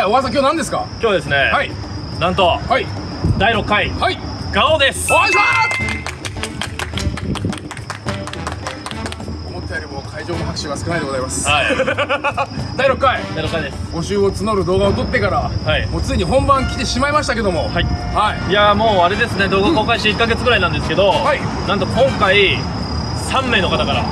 はい小川さん今日何ですか？今日はですね、はい。なんとはい。第6回はい。ガオです。お願いします。思ったよりも会場の拍手が少ないでございます。はい。第6回。第6回です。募集を募る動画を撮ってから、はい。もうついに本番来てしまいましたけども。はい。はい。いやーもうあれですね動画公開して1ヶ月ぐらいなんですけど、はい。なんと今回3名の方から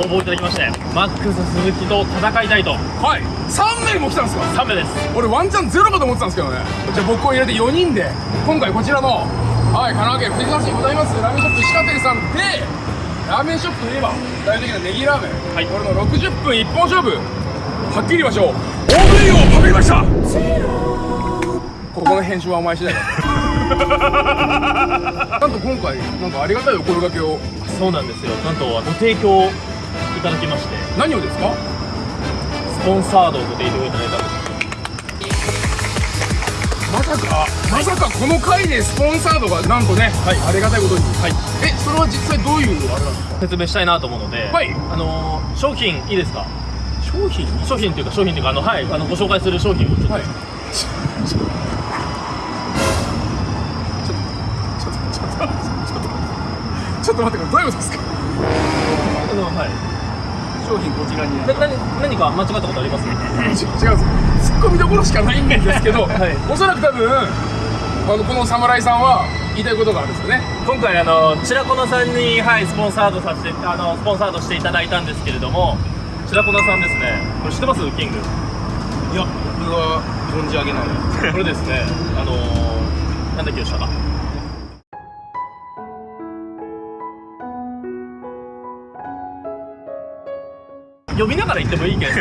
応募いただきましてマックス鈴木と戦いたいと。はい。3名も来たんですか？3名です。俺ワンチャンゼロかと思ってたんですけどね。じゃあ僕を入れて4人で今回こちらのはい神奈川県藤沢市にございます。ラーメンショップ石川店さんでラーメンショップといえば代表的なネギラーメン、はい。これの60分一本勝負。はっきり言いましょう。大食いをパクりました。ここの編集はお前次第だ。なんと今回なんかありがたいお声掛けを。そうなんですよ。なんとご提供いただきまして。何をですか？スポンサードをご提供いただいたんです。まさかまさかこの回でスポンサードがなんとね、はい。ありがたいことに。はい。えそれは実際どういうあれなんですか？説明したいなと思うので、はい。あのー商品いいですか？商品？商品っていうか商品っていうかあのはい。あのご紹介する商品をちょっと、はい。ちょちょちょちょちょちょちょっとちょっと待ってください。どういうことですか？あのはい商品こちらにな何何か間違ったことあります？ち 違うんです。ツッコミどころしかないんですけど、はい。おそらく多分あのこの侍さんは言いたいことがあるんですよね。今回あの白粉さんにはいスポンサードさせてあのスポンサードしていただいたんですけれども白粉さんですね。これ知ってます？キング。いや僕は存じ上げない。これですね。あのー、なんだっけでした？か呼びながら言ってもいいけど。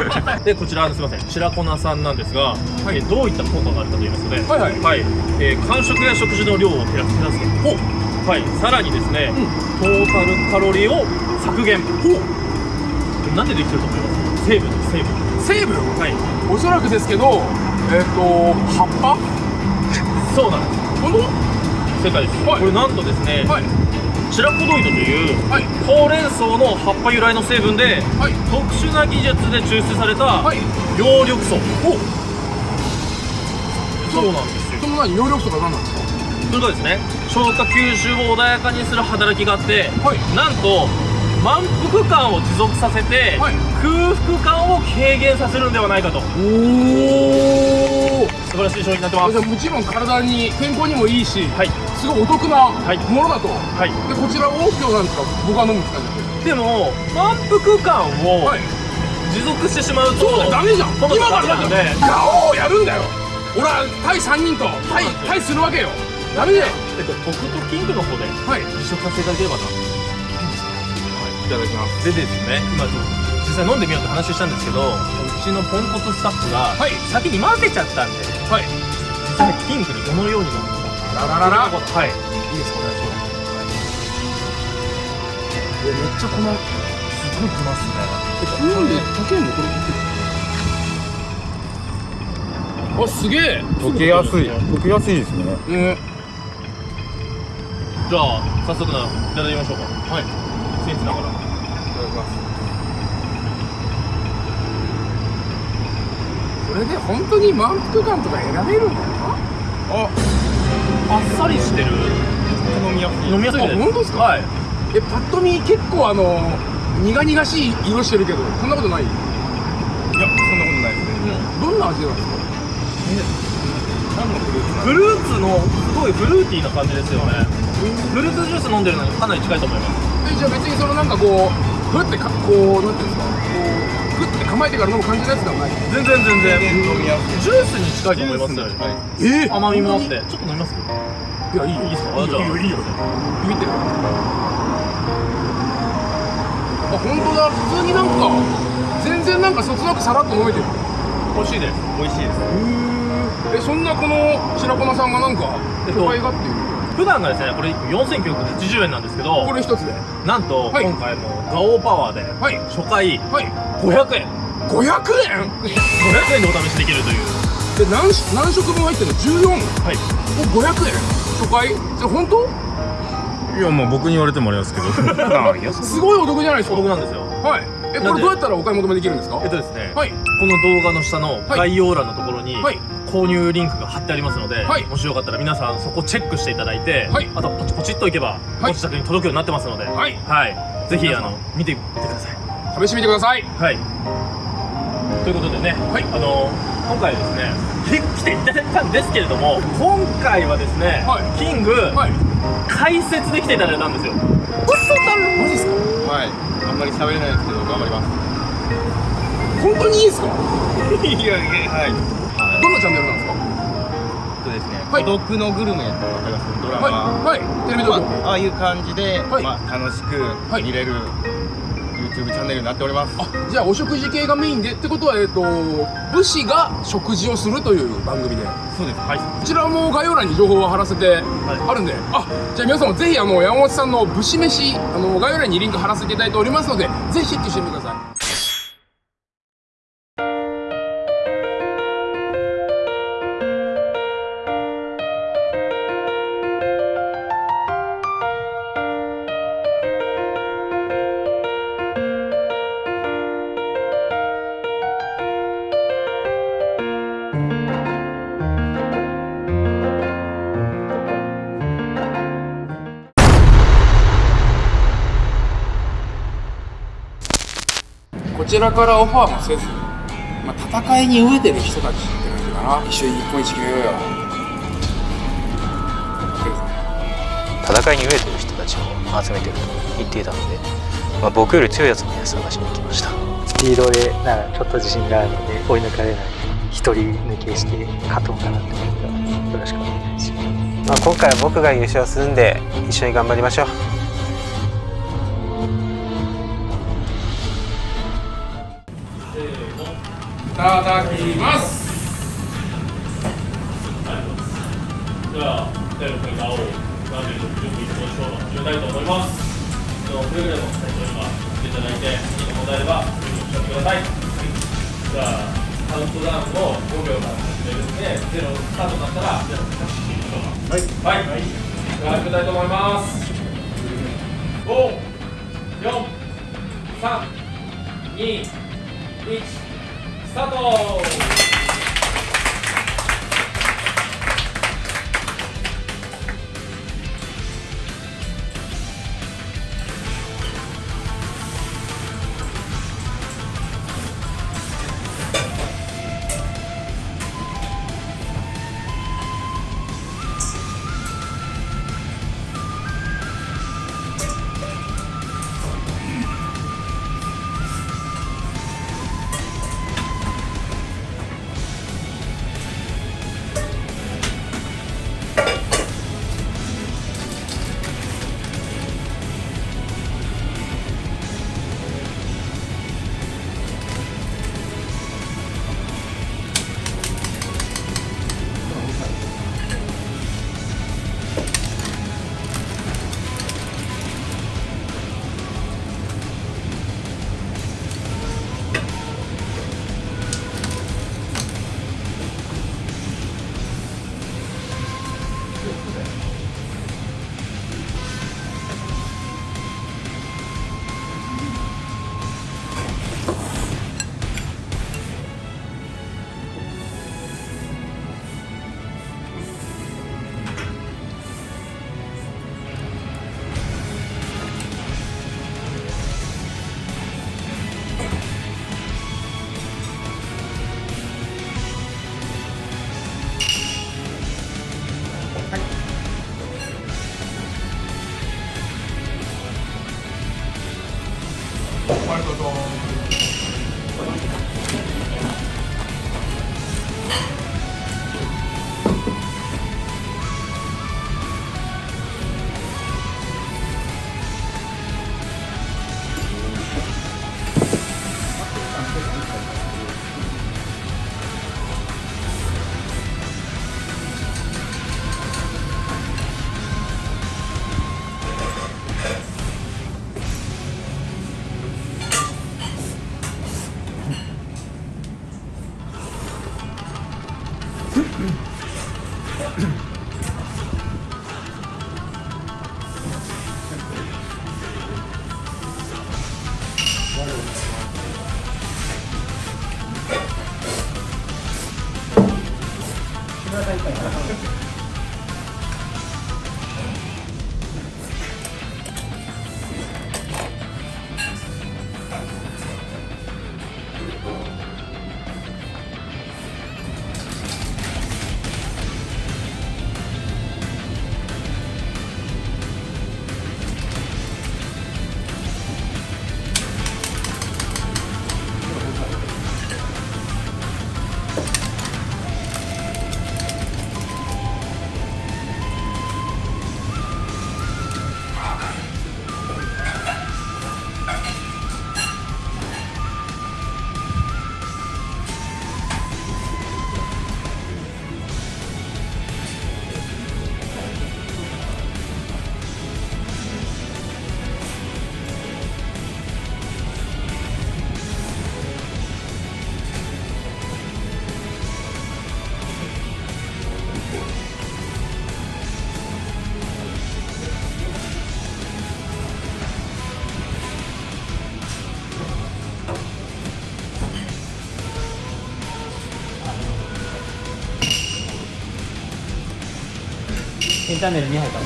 でこちらすみません。白粉さんなんですが、えどういった効果があるかと言いますとね。はいはい。はい、えー間食や食事の量を減らす減らすとはい。さらにですね、トータルカロリーを削減。なんでできてると思います？成分です成分。成分？はい。おそらくですけどえっ、と葉っぱ？そうなんです。本当？正解です、はい。これなんとですね、はいシラコドイドというはいほうれん草の葉っぱ由来の成分ではい。特殊な技術で抽出されたはい。葉緑素。お。そうなんですよ。その何？葉緑素が何なんですか？それがですね消化吸収を穏やかにする働きがあって、はい。なんと満腹感を持続させて、はい。空腹感を軽減させるんではないかと。おお素晴らしい商品になってます。じゃあもちろん体に健康にもいいし、はいすごいお得なはい。ものだと、はい。でこちらを今日なんですか僕は飲むんですかじでも満腹感ゃをあはい。持続してしまうと、そうだよダメじゃん。今今からだってガオーやるんだよ。俺は対3人と対対するわけよ。ダメだよ。えっと僕とキングの方ではい。試食させていただければないただきますでですね今実際飲んでみようって話したんですけどうちのポンコツスタッフがはい。先に混ぜちゃったんではい。実際キングにどのように飲むララララはいいいですかねめっちゃ粉すごいきますねえこんなんで溶けんのこれあすげえ溶けやすい溶けやすいですねうんじゃあ早速ないただきましょうかはい僭越ながらいただきますこれで本当に満腹感とか選べるんだよああっさりしてる。飲みやすい。飲みやすいです。あ本当ですか？はい。えパッと見結構あの苦々しい色してるけどそんなことない？いやそんなことないですね。どんな味なんですか？何のフルーツなフルーツのすごいフルーティーな感じですよね。フルーツジュース飲んでるのにかなり近いと思います。えじゃあ別にそのなんかこうふってかこうなんていうんですか？こう構えてから飲む感じのやつではない。全然全然。全然飲みやすいジュースに近いと思いますよはい。え甘みもあって。ちょっと飲みます？いやいいよ。いいですか？いいじゃあ。よいいよいいよ。ビビってるあ本当だ。普通になんか全然なんかそつなくさらっと飲めてる。美味しいです。美味しいです。えそんなこの白粉さんがなんかえっと都会がっていう普段がですねこれ1個4980円なんですけどこれ一つで？なんとはい。今回もガオーパワーではい。初回はい。500円。500円？500円でお試しできるという。で何し何食分入ってるの？14はい。お500円？初回？じゃあ本当？いやまあ僕に言われてもあれですけど。すごいお得じゃないですか。お得なんですよ。はい。えこれどうやったらお買い求めできるんですか？えっとですね、はい。この動画の下の概要欄のところに、はい購入リンクが貼ってありますので、はい。もしよかったら皆さんそこチェックしていただいて、はい。あとポチポチっといけば、はい。ご自宅に届くようになってますので、はい。はい。ぜひあの見てみてください。試してみてください。はい。ということでね、はい。あの今回ですね来ていただいたんですけれども今回はですね、はい。キング、はい。解説で来ていただいたんですよ。嘘だろ。マジですか？はい。あんまり喋れないですけど頑張ります。本当にいいですか？いやいやはいどんなチャンネルなんですか？そうですねはい。孤独のグルメってわかりますドラマ、はい。はい。テレビ東京まあ、ああいう感じで、はい。まあ、楽しくはい。見れる YouTube チャンネルになっております、あじゃあお食事系がメインでってことはえっと武士が食事をするという番組で。そうです。はい。こちらも概要欄に情報を貼らせてあるんで、あじゃあ皆さんもぜひあの山本さんの武士飯あの概要欄にリンク貼らせていただいておりますのでぜひチェックしてみてくださいらからオファーもせず、まあ、戦いに飢えてる人たちって感じかな。一緒に日本一決めようよ。戦いに飢えてる人たちを集めてると言っていたので、まあ、僕より強いやつもね探しに行きました。スピードでならちょっと自信があるので追い抜かれない。一人抜けして勝とうかなって思ったのでよろしくお願いします。まあ、今回は僕が優勝するんで一緒に頑張りましょういただきます。では、第6回青をラーメンの準備しましょう始めたい。と思います。では、くれぐれも最初にはしてい。ただい。て、い。い。問題あれば、準備をしてください。じゃあ、カウントダウンを5秒から始めるんで、ゼロスタートになったら、ゼロをタッチしてみましょうか。はい。はい。では、始めたい。と思い。ます。5、4、3、2、1、スタート。ありがと新チャンネル2杯から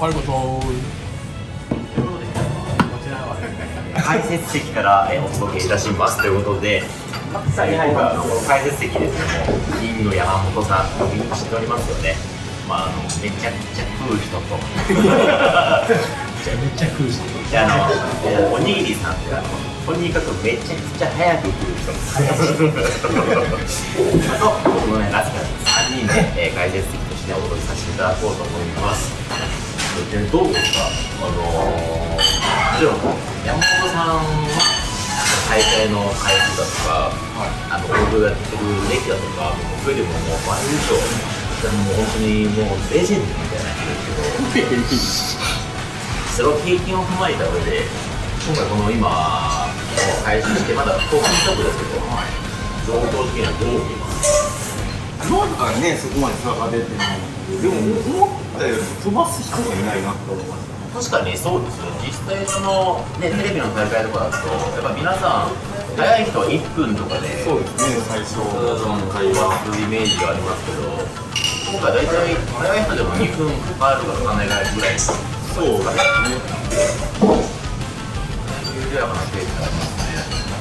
ありがとう解説席からえーお届けいたしますということで、さあ今回あのこの解説席ですけども、銀の山本さん、みんな知っておりますよね。まああのめちゃくちゃ食う人と、めちゃくちゃ食う人。であのえーおにぎりさんってあのとにかくめちゃくちゃ早く食う人。あと僕のねラスカ3人で、えー解説席としてお届けさせていただこうと思います。でどうですか、あのー、もちろん山本さんは大会の回数だとか、あの僕がやってる歴だとか、僕よりももう倍以上、もう本当にもうレジェンドみたいな人ですけど、その経験を踏まえた上で、今回この今、もう配信して、まだ後半ちょっとですけど、状況的にはどう見ますなんかねそこまで差が出てないでも思ったより飛ばす人がいないなと思いました確かにそうですよ実際その、ね、テレビの大会とかだとやっぱ皆さん早い人は1分とかでそうですね最初その会話するイメージがありますけど今回大体早い人でも2分かかるかかかんないぐらいそうですね緩やかなペースがありますね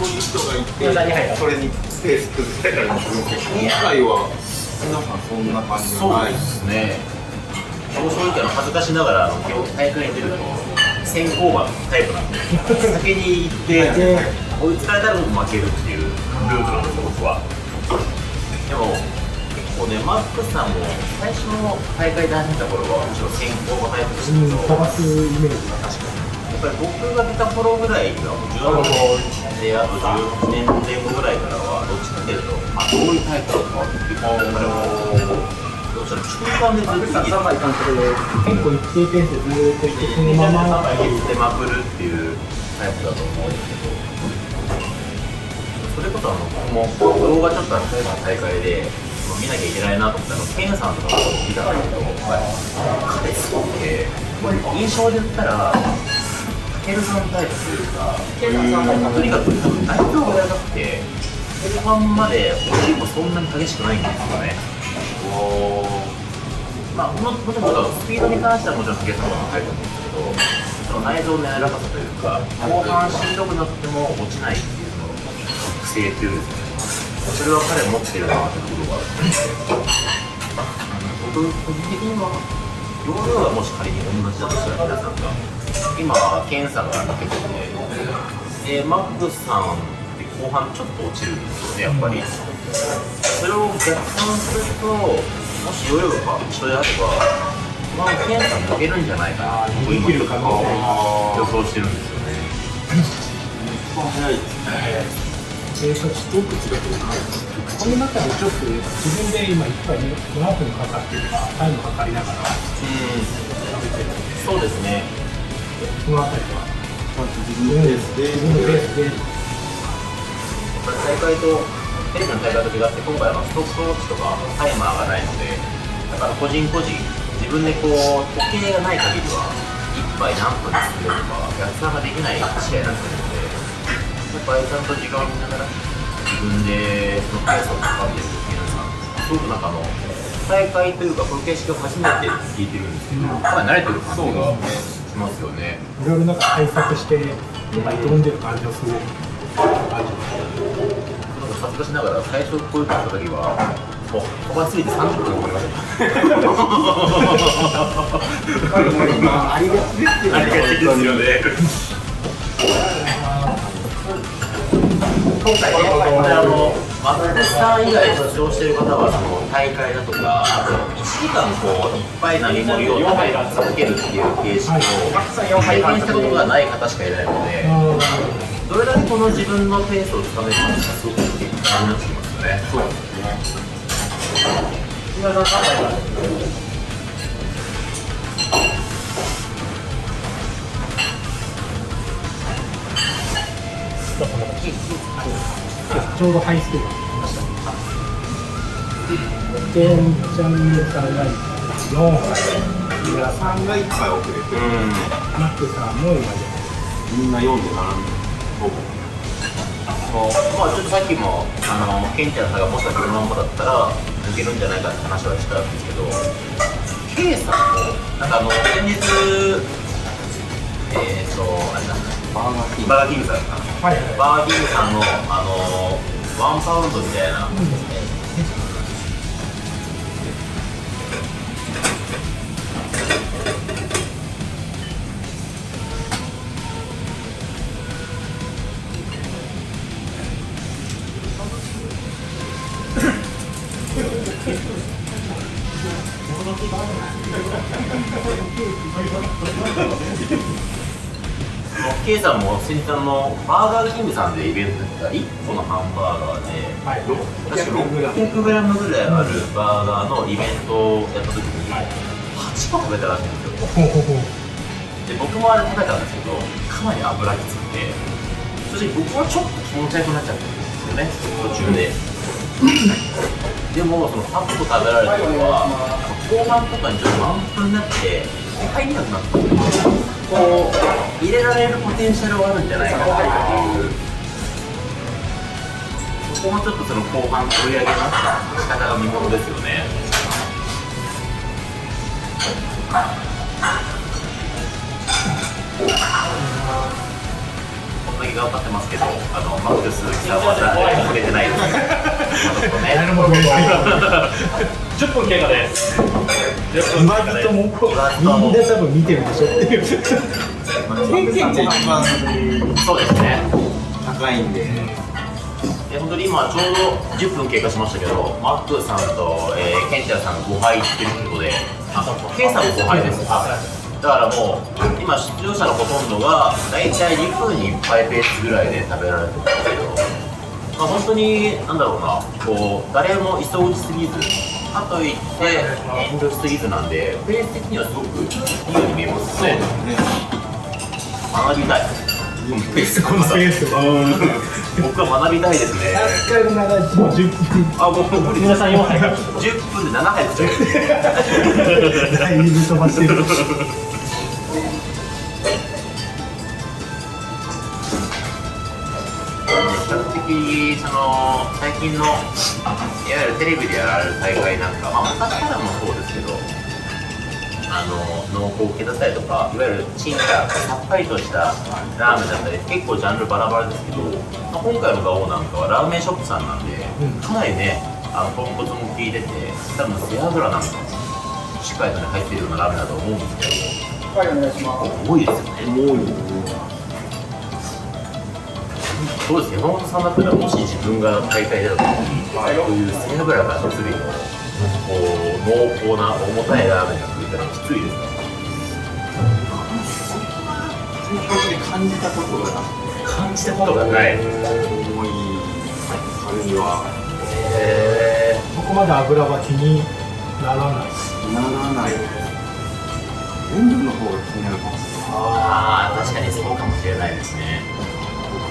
そういう人がいてそれにペース崩れたりもするんですけど今回は皆さんそんな感じがないですね僕正直あの恥ずかしながら今日大会に出ると先行馬のタイプなんで先に行って追いつかれたら僕負けるっていうルートなんです僕はでも結構ねマックスさんも最初の大会で始めた頃はむしろ先行馬タイプでしたけど飛ばすイメージが確かにぱり僕が出た頃ぐらいがもう16であと18年前後ぐらいからはどっちかというとあどういうタイプなのかっていうやっぱりもうどうしたら中間でずっと3杯監督で結構一定ペースでずっといってそのまま言ってまくるっていうタイプだと思うんですけどそれこそあの僕も動画ちょっとあの例えば大会で見なきゃいけないなと思ったらケンさんとかも見たんだけど彼すごくて印象で言ったらケルさんタイプとにかく多分内臓が柔らかくて後半まで落ちもそんなに激しくないんですよね。まあ、ももちろんスピードに関してはもちろん竹さんが高いと思うんですけど、その内臓の柔らかさというか、後半しんどくなっても落ちないっていうその特性っていうんですかね、それは彼持ってるなってところがある僕、個人的には、容量がもし仮に同じだとしたら皆さんが、今、ケンさんが抜けてて、で、マックスさんって後半ちょっと落ちるんですよね、やっぱり。それを逆算すると、もしヨーヨーが一緒であれば、まあ、ケンさん抜けるんじゃないかなと今予想してるんですよね。早いですね一つ一つ違ってるこの中でちょっと自分で今いっぱい7分かかってるかタイムかかりながらそうですね。そのあたりはちゃんと自分のペースで自分のペースで大会と、テレビの大会と違って、今回はストップウォッチとかタイマーがないので、だから個人個人、自分でこう、時計がない限りは、1杯何分で作れるか逆算ができない試合になってるのでやっぱりちゃんと時間を見ながら自分でそのペースを掴んでるっていうのがすごくなんかあの大会というかこの形式を初めて聞いてるんですけどかなり慣れてる感じがしますよね。いろいろなんか対策して今挑んでる感じをすごく感じます恥ずかしながら最初こういうのやった時はもう飛ばしすぎて30分かかりました。ありがちです。よありがちですよね。今回ね、あの、松本さん以外出場してる方は、その大会だとか、あと1時間こう、いっぱい並盛りを食べ続けるっていう形式を体験したことがない方しかいないので、どれだけこの自分のペースをつかめるかすごく感じなってきますよね。そうですね。ちょう。どハイスペース来ましたケンちゃんネタが4杯皆さんが一杯遅れてマックさんも今みんな読んで並んで僕もう。まあちょっとさっきもあのケンちゃんさんがもしかしてこのままだったら抜けるんじゃないかって話はしたんですけど K さんもなんかあの先日えっ、ー、とあれなんだバーガーキングバーガーキングさんかはいはいバーガーさんのあのワンパウンドみたいな、ケイさんも先日あのバーガーキングさんでイベントやった1個のハンバーガーで、はい。確か 600g ぐらい。あるバーガーのイベントをやった時に8個食べたらしいんですよ。で僕もあれ食べたんですけどかなり油きつくて正直僕はちょっと気持ち悪くなっちゃったんですよね。途中で。でもその8個食べられたのは後半とかにちょっと満腹になって入りなくなったこう入れられるポテンシャルはあるんじゃないかなっていう。そこもちょっとその後半追い上げの仕方が見ものですよね。こんだけ頑張ってますけど、あのマックスさんは誰も触れてないです。誰も触れない10分経過です10分今経過ですずともみんな多分見てるでしょっていうケンちゃん一番そうですね。高いんでえ本当に今ちょうど10分経過しましたけど、マックさんと、えー、ケンチャーさん5敗っていうことで、あ、ケンさんも5敗です。だからもう今出場者のほとんどが大体2分に1杯ペースぐらいで食べられてるんですけど、まあ、本当になんだろうなこう誰も急ぎすぎずかといって遠慮しすぎずなんでペース的にはすごくいいように見えます。ね。学びたい。ペースこのペースは僕は学びたいですね。1回の長いもう10分あ僕無理皆さん4杯10分で7杯作っちゃうだいぶ飛ばしてる比較的その最近のいわゆるテレビでやられる大会なんか、まあ、昔からもそうですけどあの濃厚系だったりとかいわゆるチンださっぱりとしたラーメンだったり結構ジャンルバラバラですけど、まあ、今回のガオなんかはラーメンショップさんなんで、かなりねあの豚骨も効いてて多分背脂なんかもしっかりとね入ってるようなラーメンだと思うんですけどはいお願いします。多いですよね。多いそうです山本さんだったらもし自分が大会だとこういう背脂がっつりのこう濃厚な重たいラーメンが食えたらきついですか感じたことがな感じたことがないへい重い感じはえここまで油は気にならないならない塩分の方が気になるかもしれないああ確かにそうかもしれないですね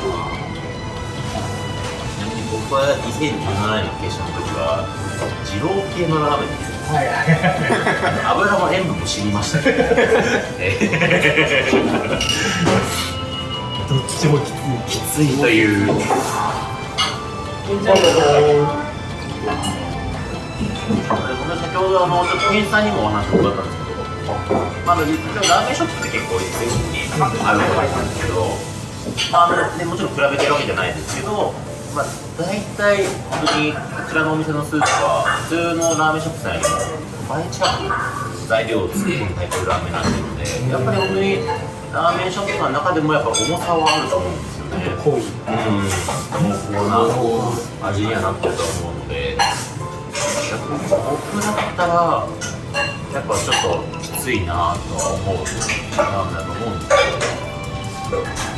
ちなみに僕は2017年の決勝の時は二郎系のラーメンです。はいはい油も塩分も知りましたけどえどっちもきつい。ーきついという。先ほどあのちょっと店員さんにもお話を伺ったんですけど、まあ、ラーメンショップって結構全国にあるわけなんですけど、まあね、もちろん比べてるわけじゃないですけど、まあ、大体本当にこちらのお店のスープは普通のラーメンショップさんよりも倍近く材料を作って入ってるラーメンになってるのでやっぱり本当にラーメンショップさんの中でもやっぱ重さはあると思うんですよね。濃い。うん、濃厚な味にはなってると思うので、僕だったら、やっぱちょっときついなとは思うラーメンだと思うん。ですけど。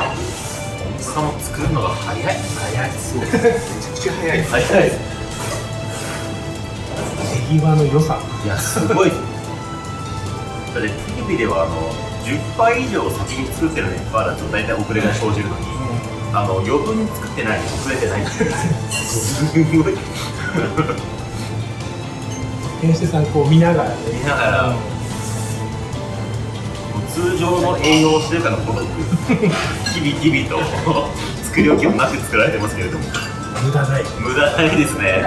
重さも作るのが早い。早い。そう。めちゃくちゃ早い。早い。手際の良さいや、すごい。だってテレビではあの10杯以上先に作ってるのに関わらず大体遅れが生じるのに、あの余分に作ってない遅れてないっていうすごい店主さんこう見ながらね見ながら、もう通常の営業をしてるかのごとく日々日々と作り置きもなく作られてますけれども。無駄ない。無駄ないですね。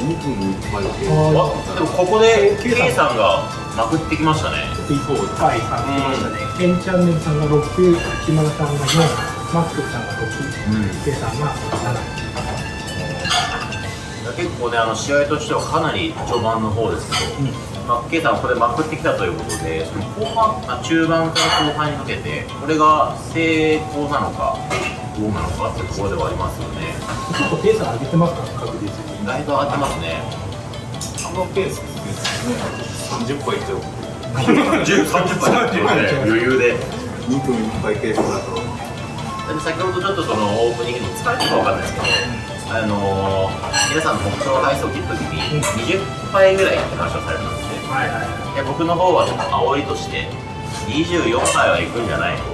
2分いっぱいでああでもここで K さん。がまくってきましたね。はいはいましたねケンチャンネルさんが6島田さんが4マックさんが6、K さんが7結構ねあの試合としてはかなり序盤の方ですけど、まあ、K さんこれまくってきたということでその後半、まあ、中盤から後半にかけてこれが成功なのかどうなのかってところではありますよね。結構ペース上げてますから確実に。だいぶ上がってますね。あのペースですね。30 杯いっちゃう10 30分だって 余裕で。2分いっぱいペースだと。で先ほどちょっとそのオープニングに疲れたかわかんないですけど、あのー、皆さんの目標配数を切った時に20杯ぐらいって話をされたんですね、はいはいで僕の方はちょっと煽りとして24杯はいくんじゃないと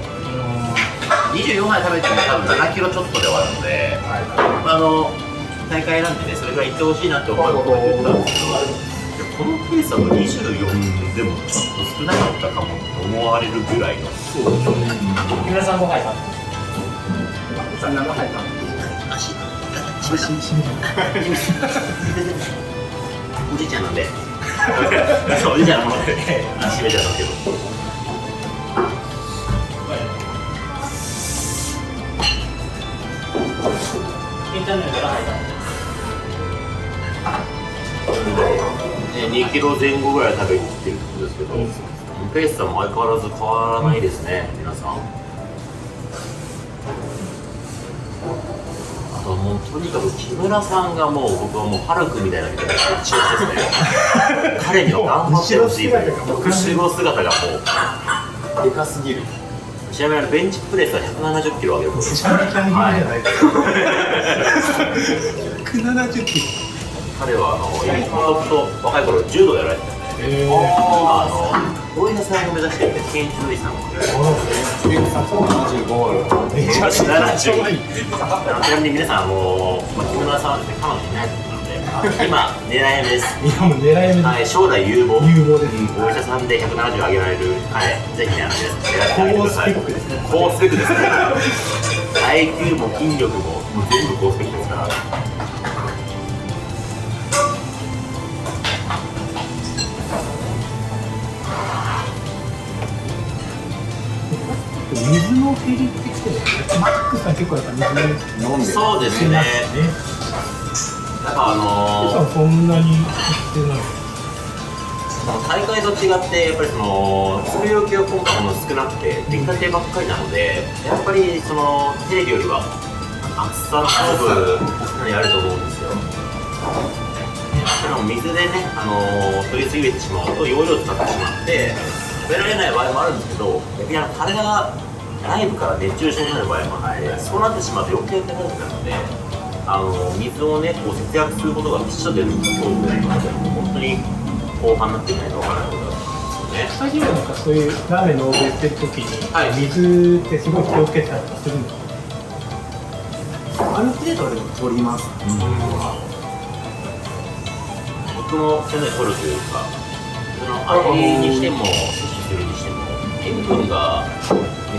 24杯食べても多分7キロちょっとで終わるので、まあ、あの大会なんでねそれぐらいいってほしいなって思いを込めて言ったんですけどこのペースだと24でもちょっと少なかったかもと思われるぐらいの。木村さん5杯さん足おじいちゃんなんで。そうおじいちゃんのもので足めちゃったけど。ケンチャンネルから杯さん2キロ前後ぐらい食べに来てるってことですけど、ペースさんも相変わらず変わらないですね、皆さん。ともうとにかく木村さんがもう僕はもうハルクみたいなみたいな一押しですね。彼には頑張ってほしいという後ろ姿がもでかすぎる。う、ちなみにあのベンチプレスは170キロ上げることめちゃめちゃい。いじゃないですか、170キロ。彼はあのもと若い頃柔道やられてたえー、あ大井田さんを目指してるケンイチロイさんを75めちゃめちゃ可愛いあのちなみに皆さん、あのまあ、木村さんはですね、彼女いないというので、今、狙い目です。いやも狙い目はい、将来有望。有望でお医者さんで170上げられる彼、ぜひ、あの皆さん狙ってあげてください。高スペックですね高スペックですね。耐久も筋力も、全部高スペックですから。水の減りってきてマックスさん結構やっぱ水飲んでそうですね。してまやっぱあのさんそんなにしてない大会と違ってやっぱりその作り置きが今回も少なくて出来たてばっかりなのでやっぱりそのテレビよりは厚さの勝負かなりあると思うんですよ。でも水でね、あの取りすぎてしまうと容量使ってしまって食べられない場合もあるんですけど逆にあの体が内部から熱中症になる場合もあってそうなってしまうと余計高くなるのであの水をねこう節約することが必須だというのが今日ぐらいので本当に後半になってみないとわからないことだと思うのでね。スタジオなんかそういうラーメンの欧米してる時に、はい。水ってすごい気をつけたりとかするんですかある程度はでも取ります。僕もそれ取るというかその味にしても摂取するにしても塩分が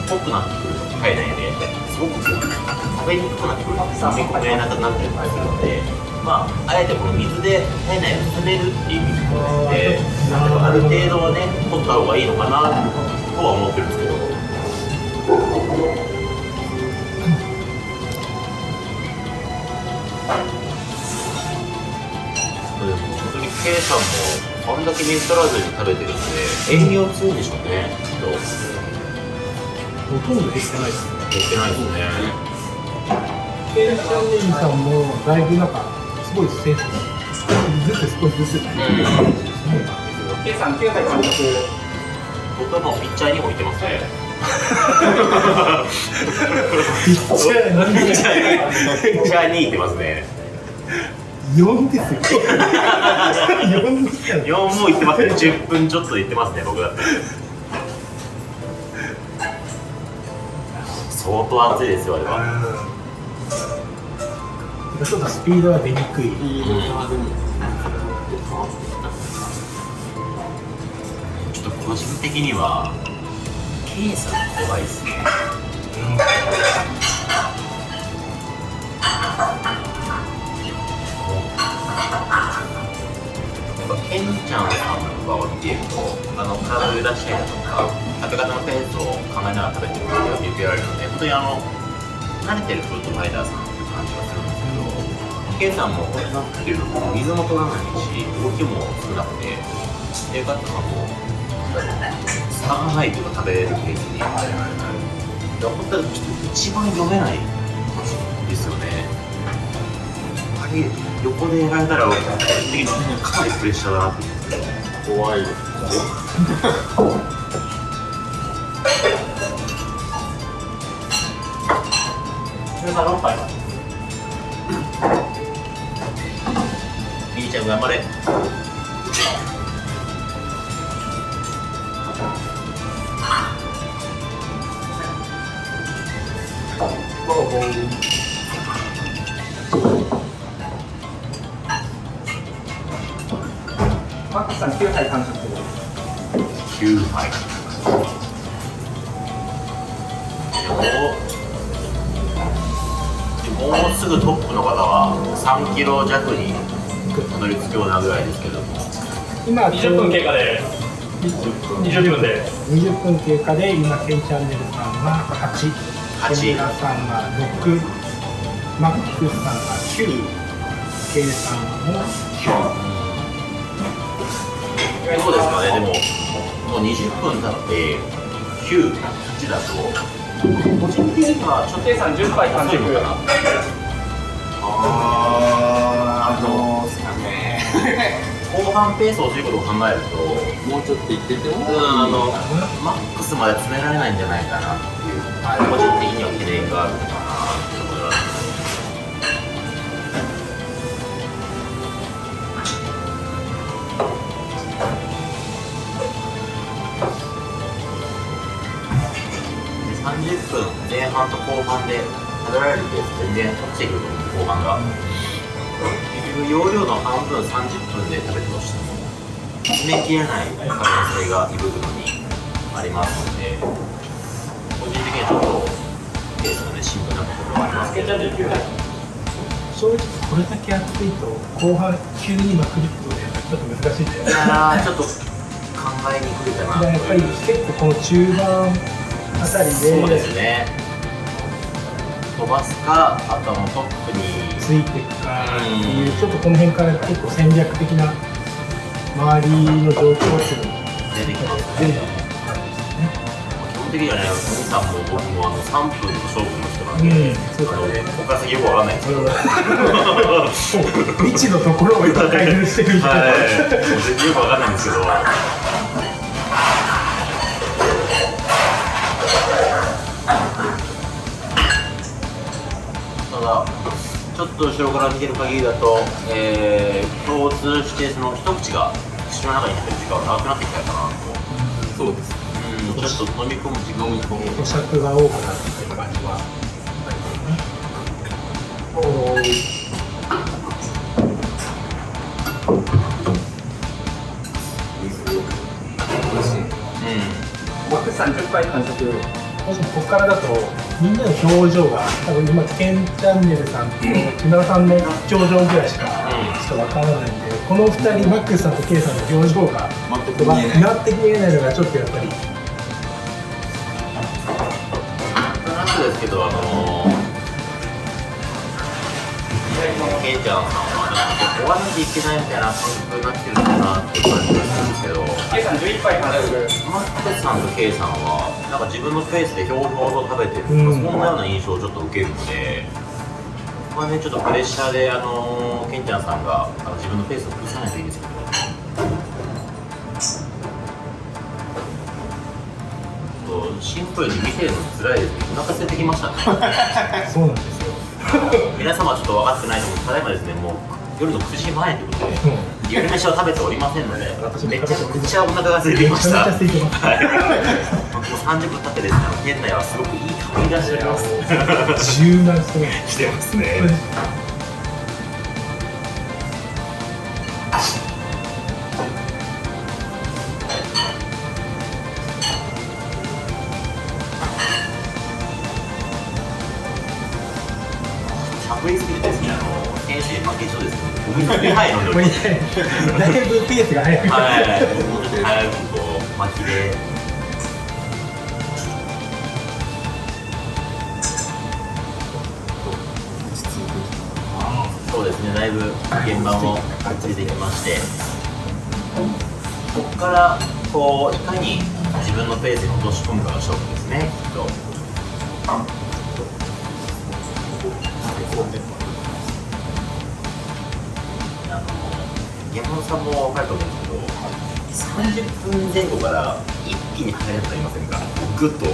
濃くなってくる体内ですごく食べにくくなってくる飲み込めなくなったりするのでまああえてこの水で体内を進めるっていう意味である程度はね取った方がいいのかなとは思ってるんですけど本当に K さんもあんだけ水取らずに食べてるんで栄養強いんでしょうねきっとほとんど減ってない。ですね減ってない。ですねケンチャンネルさんもだい。ぶなんかすごい。センスずつ少しずつ、計算9歳監督僕はもうピッチャーにもい。てますねピッチャー何ピッチャーにピッチャーにい。てますね4ですよ4 4もい。ってますね10分ちょっとい。ってますね僕だって相当暑いですよあれは。ちょっとスピードは出にくい。ちょっと個人的には K さん怖いですね。やっケンちゃんさんとかを見ているとあの体を揺らしたりだとか食べ方のペースを考えながら食べてる感じが見受けられるので本当にあの慣れてるフードファイターさんっていう感じがするんですけどケンさんもなんていうの水も取らないし動きも少なくて映画とかもう差がないというか食べれるペースにだから本当にちょっと一番読めないですよねあれ横でやられたら個人的にかなりプレッシャーだ。なって怖い。です皆さん6杯みーちゃん頑張れマックスさん9歳完食9杯でもうすぐトップの方は3キロ弱にたどり着くようなぐらい。ですけども今20分経過で20分で20分経過で今ケンチャンネルさんが88小村さんが6マックスさんが9 K さんもそうですかねでも。もう20分経って98だと個人的にはちょっと計算10杯完食あーどうすかね。後半ペースを落ちることを考えるともうちょっと行ってても。うんあのマックスまで詰められないんじゃないかなっていう個人的には懸念があるのかなって思います30分前半と後半で食べられるペース全然落ちてくる後半が結局容量の半分30分で食べてとしても詰めきれない可能性が胃袋にありますので個人的にはちょっとペースがねシンプルなところはありますけど正直これだけ暑いと後半急にまくるってねちょっと難しいんだよねあーちょっと考えにくいかな。やっぱり結構この中盤あたりでそうですね飛ばすかあとはもうトップに。ついていくかっていうちょっとこの辺から結構戦略的な周りの状況っていうのも出てきますね。基本的にはねお兄さんも僕もあの3分の勝負の人なんで、うんそのここから先よくわかんないんですけど。未知のところを今開封してるみたい。な、はい、よくわかんないんですけど。ただ、ちょっと後ろから見てる限りだと、えー、共通してその一口が口の中に入ってる時間が長くなってきたかなと。そうです。うん、ちょっと飲み込む時間飲み込む咀嚼が多くなってる感じは。ありますね。美味しい僕30回完食もしここからだとみんなの表情が多分今ケンチャンネルさんと木村さんの表情ぐらいしかちょっとわからないんでこの2人マックスさんとケイさんの表情が全く見えない。全く見えないのがちょっとやっぱりなですけど、あのー、ケイちゃんさんは、なんか終わらなきゃいけないみたいな感覚になってるのかなって感じがするんですけど、ケイさん11杯完食マックスさんとケイさんは、なんか自分のペースでひょうひょうと食べてる、うんそんなような印象をちょっと受けるので、ここはね、ちょっとプレッシャーで、あのー、ケンちゃんさんがあの自分のペースを崩さないといいですけど。シンプルに見てるの辛いですね。お腹空いてきましたね。そうなんですよ。皆様はちょっと分かってないと思うただいまですねもう夜の9時前ということで夜飯を食べておりませんのでめちゃくちゃお腹が空いてきました。めちゃめちゃ空い。てますはいもう30分経ってですね店内はすごくいい香りがしております。柔軟。してます。ねこれりますだいぶペースが速い。はい。もうちょっと早くこう巻きでそうですね、だい。ぶ現場もつい。てきまして、ここからこうい。かに自分のペースに落とし込むかが勝負ですね、きっと。山本さんも分かると思うんですけど、30分前後から一気に速くなりませんか、ぐっと。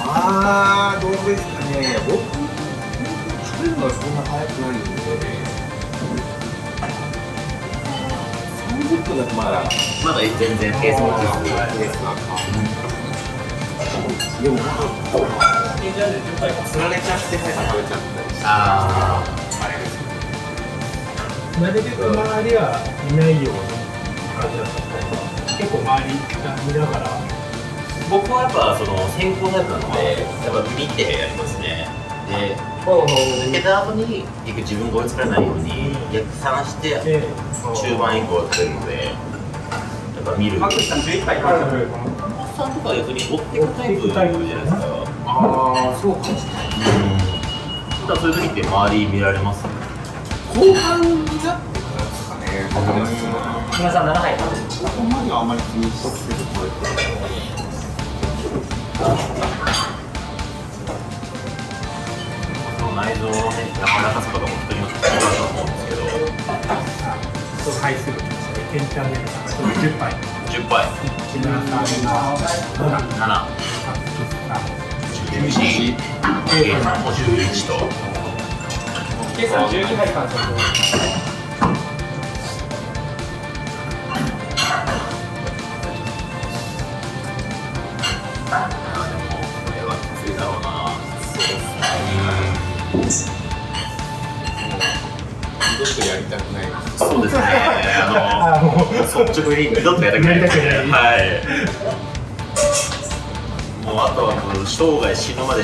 あーどうですかね。僕食べるのはそんな早くないんで。30分だとまだ。まだ全然ペースも落ち着く。でもつられちゃって早く食べちゃったりしてあなるべく周りはいないような感じだった結構周りが見ながらー僕はやっぱその先行タイプなので、やっぱ見てやりますね。で、抜けた後に結局自分が追いつかれないように逆算してで中盤以降食べるので、やっぱ見る。マックスさん11杯完食さんとか逆に追っていくタイプじゃないですか。ああそうかもしれないうん。ただそういう時って周り見られます？後半になってからです。かね皆さん7杯食ここまではあまり気にしせずこれ内臓のね、柔らかとかも人によって違うと思うんですけど、その回数が来ましたねケンチャンネルさん10杯10杯、木村さんが7 7、マックスさん11、計算も11と。ケイさん12杯完食あでも、これはきついだろうな。そうですね。二度とやりたくないそうですね。あの、率直に二度とやりたくないはい。生涯死ぬまで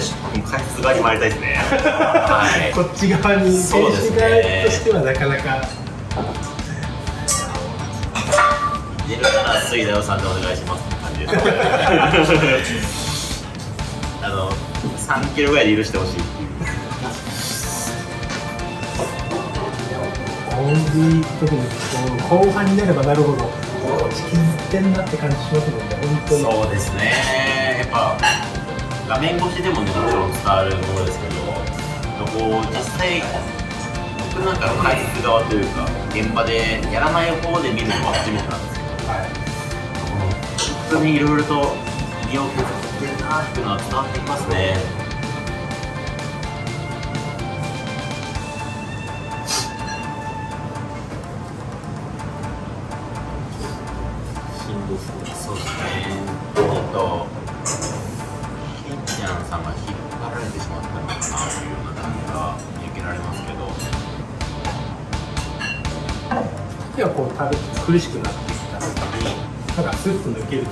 回数がに回りたいですね。はい。こっち側に選手ね側としてはなかなか出るなら水田さんでお願いしますって感じです。あの、3キロぐらいで許してほしい特にこう後半になればなるほどってんなって感じしますので本当にそうですね、やっぱ画面越しでもね、もちろん伝わるものですけど、こう実際、僕なんかの解説側というか、現場でやらない方で見るのは初めてなんですけど、はい本当にいろいろと身を削ってるなっていうのは伝わってきますね。そうですね。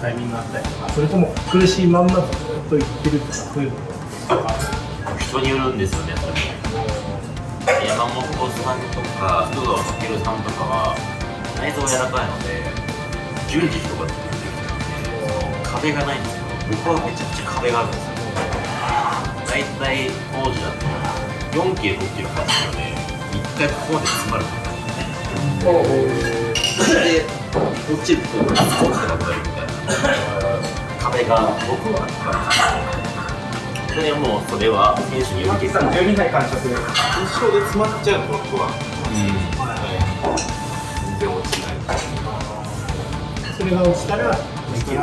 タイミングがあったり。とかそれとも苦しいまんまずっといってるとかそういうのが人によ。るんですよ。ね、やっぱり。山本さんとか、須藤健さんとかは、内臓柔らかいので、順次とかって言ってる壁がないんですよ。僕はめちゃくちゃ壁があるんですよ。大体当時だと、4キロ、6キロ走るので、1回ここまで詰まるんですよ。それで、落ちると、落ちてなくなるみたいな壁が僕はあったん。ですよ。それはもうそれは選手によるマキさん。12回完食一生で詰まっちゃう僕は全然落ちないそれが落ちたらできる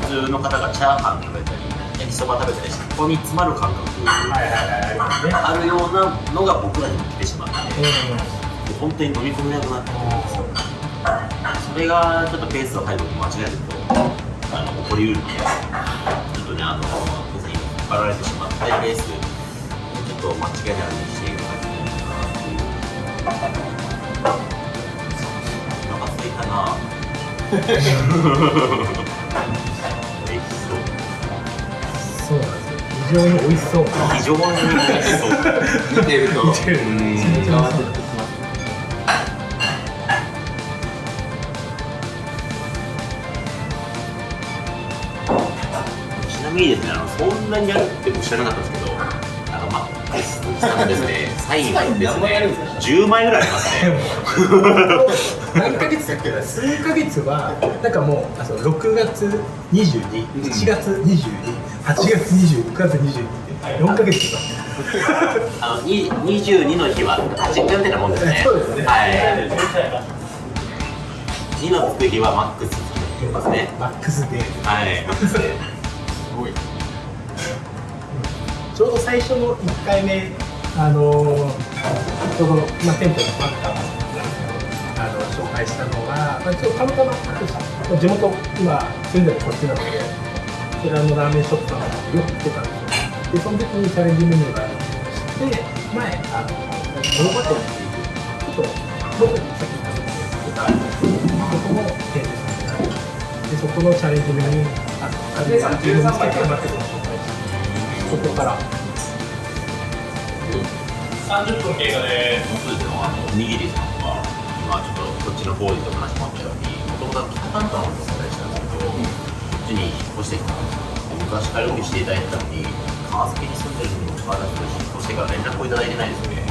普通の方がチャーハン食べたり焼きそば食べたりしてここに詰まる感覚あるようなのが僕らにも来てしまって本当に飲み込めなくなってそれがちょっとペースを配分間違えるとあの起こりうるのでちょっとねあの別に引っ張られてしまってレースちょっと間違いないようにしていく感じになるかなっていうお腹すいたな美味しそう。そうなんですよ非常に美味しそう。非常に美味しそう。見てると。見てるうんめちゃめちゃ美味しそうちなみにですね、あのそんなにやるって僕知らなかったんですけど、あのマックスさんのですね、サインはですね、10枚ぐらいありますね。何ヶ月だっけな数ヶ月はなんかもうあそう6月22、7月22、8月20、9月22って4ヶ月とかあのに22の日は8日みたいなもんですね。そうですねはい。2のつく日はマックスつきますね。マックスではい、マックスで。ちょうど最初の1回目あのちょうど、まあ、店舗のバッターあの紹介したのが、まあ、ちょっとたまたま地元今住んでるこっちなのでこちらのラーメンショップさんがよく行ってたんですよ。でその時にチャレンジメニューがあって前あの物語っていうちょっと僕にさっき言ったところがあるんですけどそこの店舗さんがあるでそこのチャレンジメニューあの自分で見つけてマックスを紹介してそこから30分経過でそうですよ、あの、おにぎりさん。は、今ちょっとこっちの方でと話もあったように、もともと北関東の存在したん。ですけど、こっちに引っ越してきた昔からよくしていただいてたのに、川崎に住ん。でるにもかかわらず、引っ越してから連絡をいただいてないですよね。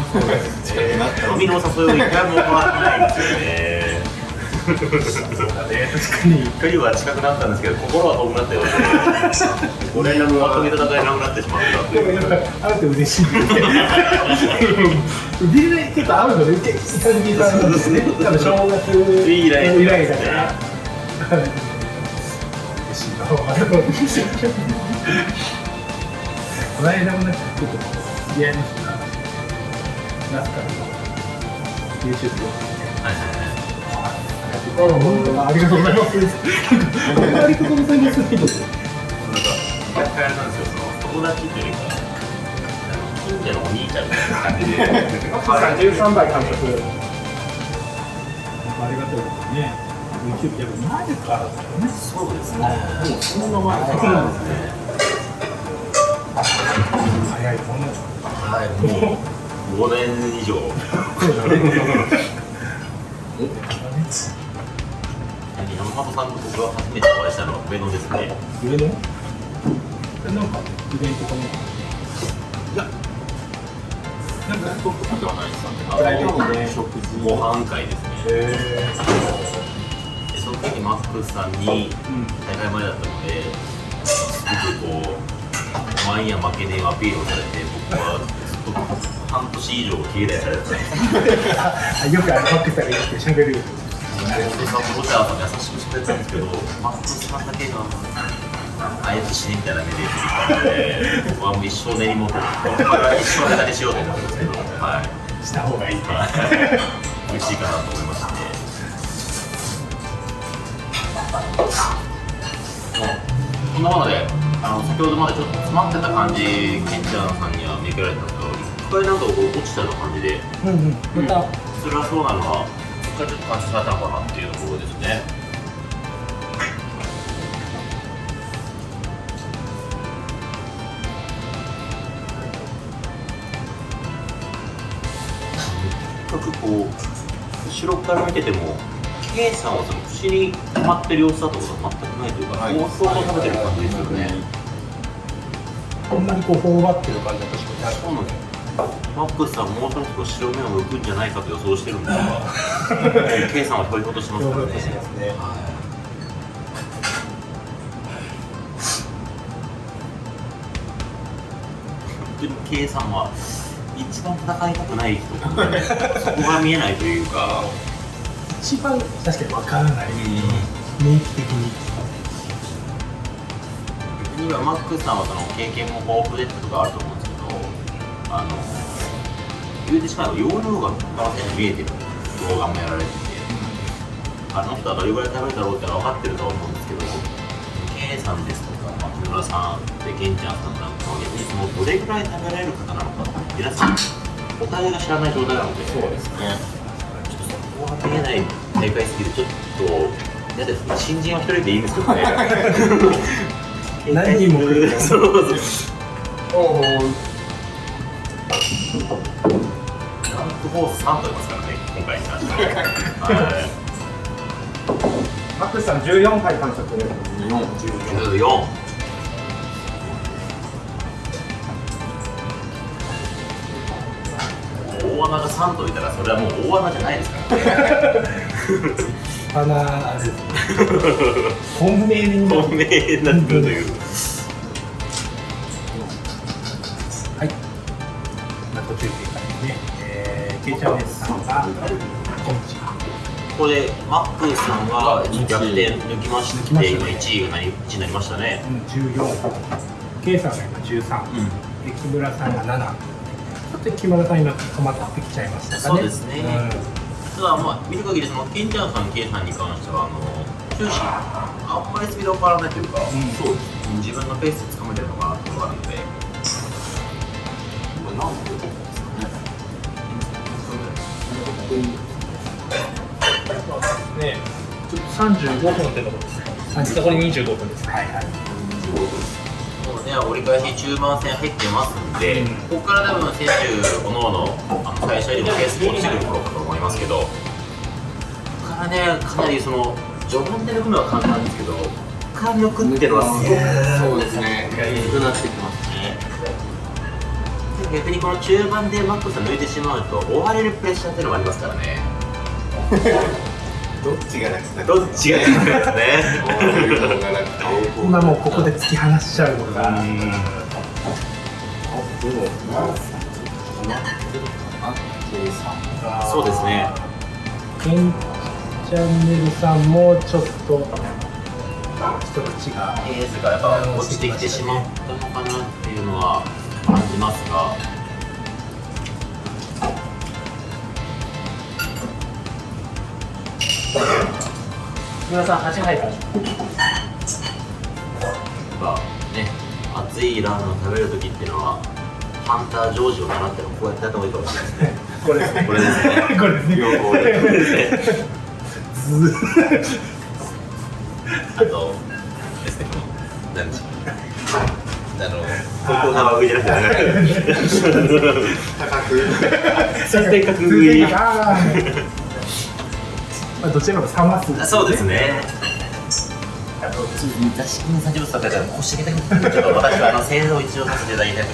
飲みのお誘いを一回も行ってないん。ですよね。そうだね確かに距離は近くなったんですけど、心は遠くなったようで、ご連絡まとめただけなくなってしまったというでもやっ。ぱ会うと嬉しいね。ビルで結構会うので結構久々なんですね。多分正月以来以来だから。嬉しいな。この間もなんかちょっと知り合いの人がナスカの YouTube をはいはいあありがとうございます。ありがとうございます。なんか、なんです。よ、その友達というか、近所のお兄ちゃんみたいな感じで、さん13倍監督。ありがとう。です。ね、うんな前そうです。ね。もんね。はい、もう5年以上、山本さんと僕が初めてお会いしたのは上野ですね。上の。なんかイベントかも？なんかトップではないですかねプライベートで？食事ご飯会ですね。へでその時マックスさんに大会前だったので、すごくこう、前や負けねえアピールをされて、僕はずっと半年以上経済されてたんですあ、よくあのマックさんが言って喋る。で、サポーターさんも優しくしてくれたんですけど、マックスさんだけが、あえて死ねみたいな目で言ってたので、僕はもう一生根に持って、一生ネタにしようと思ってますけど、はい。した方がいい。はい美味しいかなと思いまして。こんなもので、あの先ほどまでちょっと詰まってた感じ、ケンちゃんさんには見受けられた通り、回なんかこう落ちたような感じでうんうんまた辛そうなのはそこからちょっと感じされたのかなっていうところですね。とにかくこう後ろから見てても K さんはその口に溜まってる様子だとかが全くないというか、はい。放送を食べてる感じですよね、こんなにこう頬張ってる感じは確かに。ないそうなんですよマックスさんもうそろそろ白目を向くんじゃないかと予想してるんですが K さんはひょいほとしてますからね。してますね本当に K さんは一番戦いたくない人そこが見えないというか。一番確かにわからない。免疫的に。逆に言えばマックスさんはその経験も豊富でってことがあると思あの言うてしまえば容量が見えてる動画もやられてて、あの人はどれぐらい食べるだろうってのは分かってると思うんですけど K さんですとか、まあ、木村さんでケンちゃんさんなんかは逆にそのどれぐらい食べられる方なのか皆さんお互いが知らない状態なのでそうですねちょっとそこが見えない大会すぎてちょっと嫌ですね新人は一人でいいんですけどね。何人も来る そうそう おおフォース3と言いますからね今回。に関してマックスさん14回完食14大穴が3といたらそれはもう大穴じゃないですからね。鼻あれ本命にな本命になってくるというここでマックスさんが逆転抜きまして今1位が何1位になりましたね。14 K さんが今13、で木村さんが7ちょっと木村さん今止まってきちゃいましたかね。そうですね。ただまあ見る限りそのケンちゃんさん、ケイさんに関してはあの終始あんまりスピード変わらないというか、そうです自分のペースで掴めてるのかなっていうのがあるのでねちょっと35分ってとこですねこれ25分です。はいはい。もうね折り返し中盤戦入ってますんで、ここから多分選手おのおのあの最初よりもペースが落ちてくる頃かと思いますけどここからねかなりその序盤で抜くのは簡単ですけどここから抜くっていうのはすごくそうですね少なってきます。ね逆にこの中盤でマックスが抜いてしまうと追われるプレッシャーっていうのもありますからね。どっちが楽だどっちがいいかですね。今もうここで突き放しちゃうのがそうですね。ケンチャンネルさんもちょっと一口が。ペースがやっぱ落ちてきてしまったのかなっていうのは感じますが。木村さん8杯からまあね熱いラーメンを食べる時っていうのはハンタージョージを習ってもこうやってやった方がいいかもしれないですね。これですね。これですね。これですね。あとですね。何でしょうあのここが上じゃなく。て高く。正確上あーまあどちらも3マスそうですね。あと、ちょっと雑誌の30分だったら腰上げたく。て、ちょっと私はあの製造を一応させていただきたい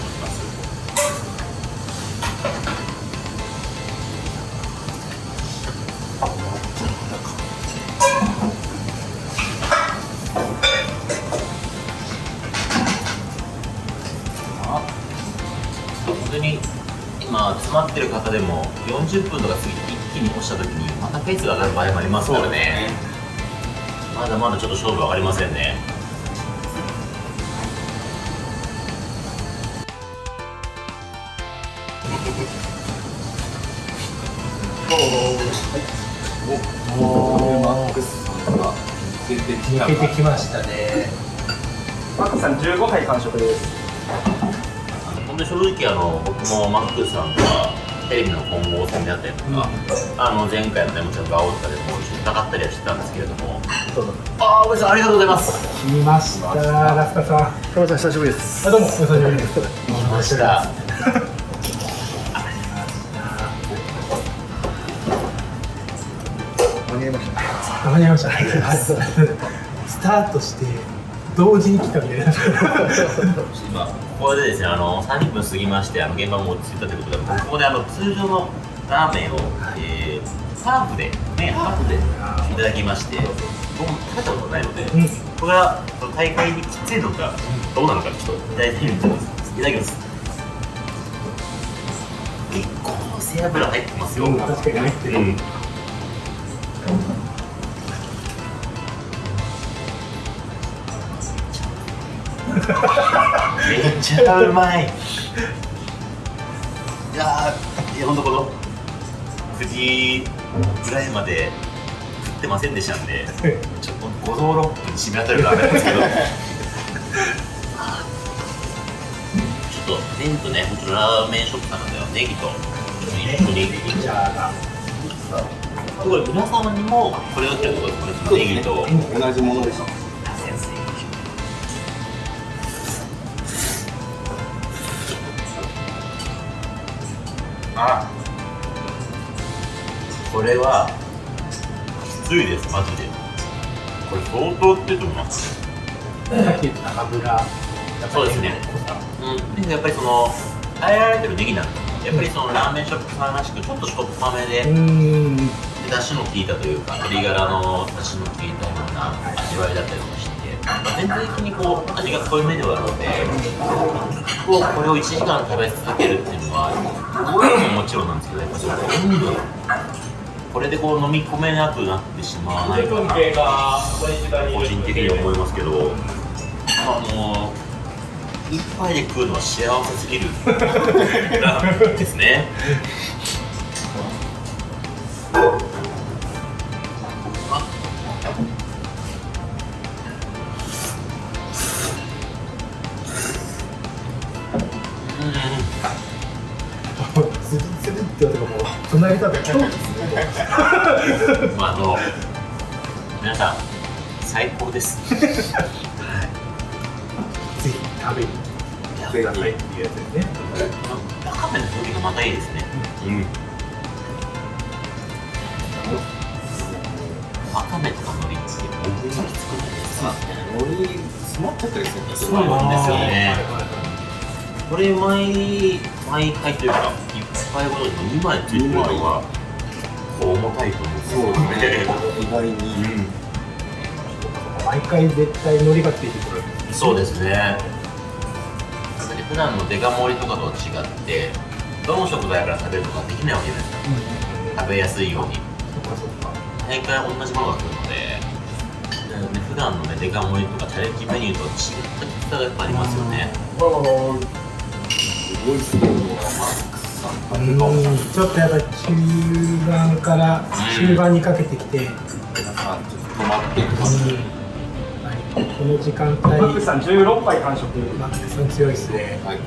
ますからね。まだまだちょっと勝負分かりませんね。マックスさんが出てきた抜けてきましたねマックスさん15回完食です。こ本当に正直あの僕もマックスさんがテレビの混合戦であったりとか、あの前回のねもちろんガオとかでも一緒に戦ったりはしてたんですけれども。ああおじさんありがとうございます。来ましたラスカさん。トモさん久しぶりです。あどうもお久しぶりです来ました。間に合いました。間に合いました。スタートして同時に来たみたいな。今ここでですねあの30分過ぎましてあの現場も落ち着いたということでここであの通常のラーメンを、えー、ハーフで麺ハーフでいただきまして僕も食べたことないので、うん。これはその大会にきついのかどうなのかちょっといただいてみていただきます。結構背脂入ってますよ、確かに入ってる。うん。めっちゃうまい。いやーいやほんとこの？藤井ぐらいまで食ってませんでしたんで ちょっと五臓六腑に染み当たるラーメンなんですけど。ちょっと麺とねもちろんラーメンショップなのではネギと。一緒にすごい皆様にもこれをってことですねネギと同じものでしたあこれはきついですマジで。これ相当ってと思いますさっき言った油。そうですね。うん。でやっぱりその変えられてるネギなんで。やっぱりそのラーメンショップさんらしくちょっとしょっぱめでうーんで出汁の効いたというか鶏ガラの出汁の効いたような味わいだったりとかして。全体的にこう味が濃いめではあるのでこうこれを1時間食べ続けるっていうのは量ももちろんなんですけどやっぱその温度これでこう飲み込めなくなってしまわないかな。個人的に思いますけど。あの一杯で食うのは幸せすぎる。ですねもう隣だと超まあ、あの皆さん最高です。ぜひ食べに来てくださいっていうやつですねわかめの風味がまたいいですね。うん。わかめとか海苔って僕がきつくないですか。海苔詰まっちゃったりするんですそうなんですよね。これ毎毎回というか一杯ごとに2枚ついてるのが重たいと思うんですよね。意外にうん。毎回絶対海苔がついてくるそうですね。普段のデカ盛りとかとは違って、どの食材から食べるとかできないわけじゃないですか。食べやすいように。毎回同じものが来るので、なので普段のね、デカ盛りとかチャレンジメニューとは違ったきつさがやっぱありますよね。すごいすごいちょっとやっぱり中盤から終盤にかけてきて、うん皆さんちょっと止まってます。はい。この時間帯マックスさん16杯完食マックスさん強いですね。はい。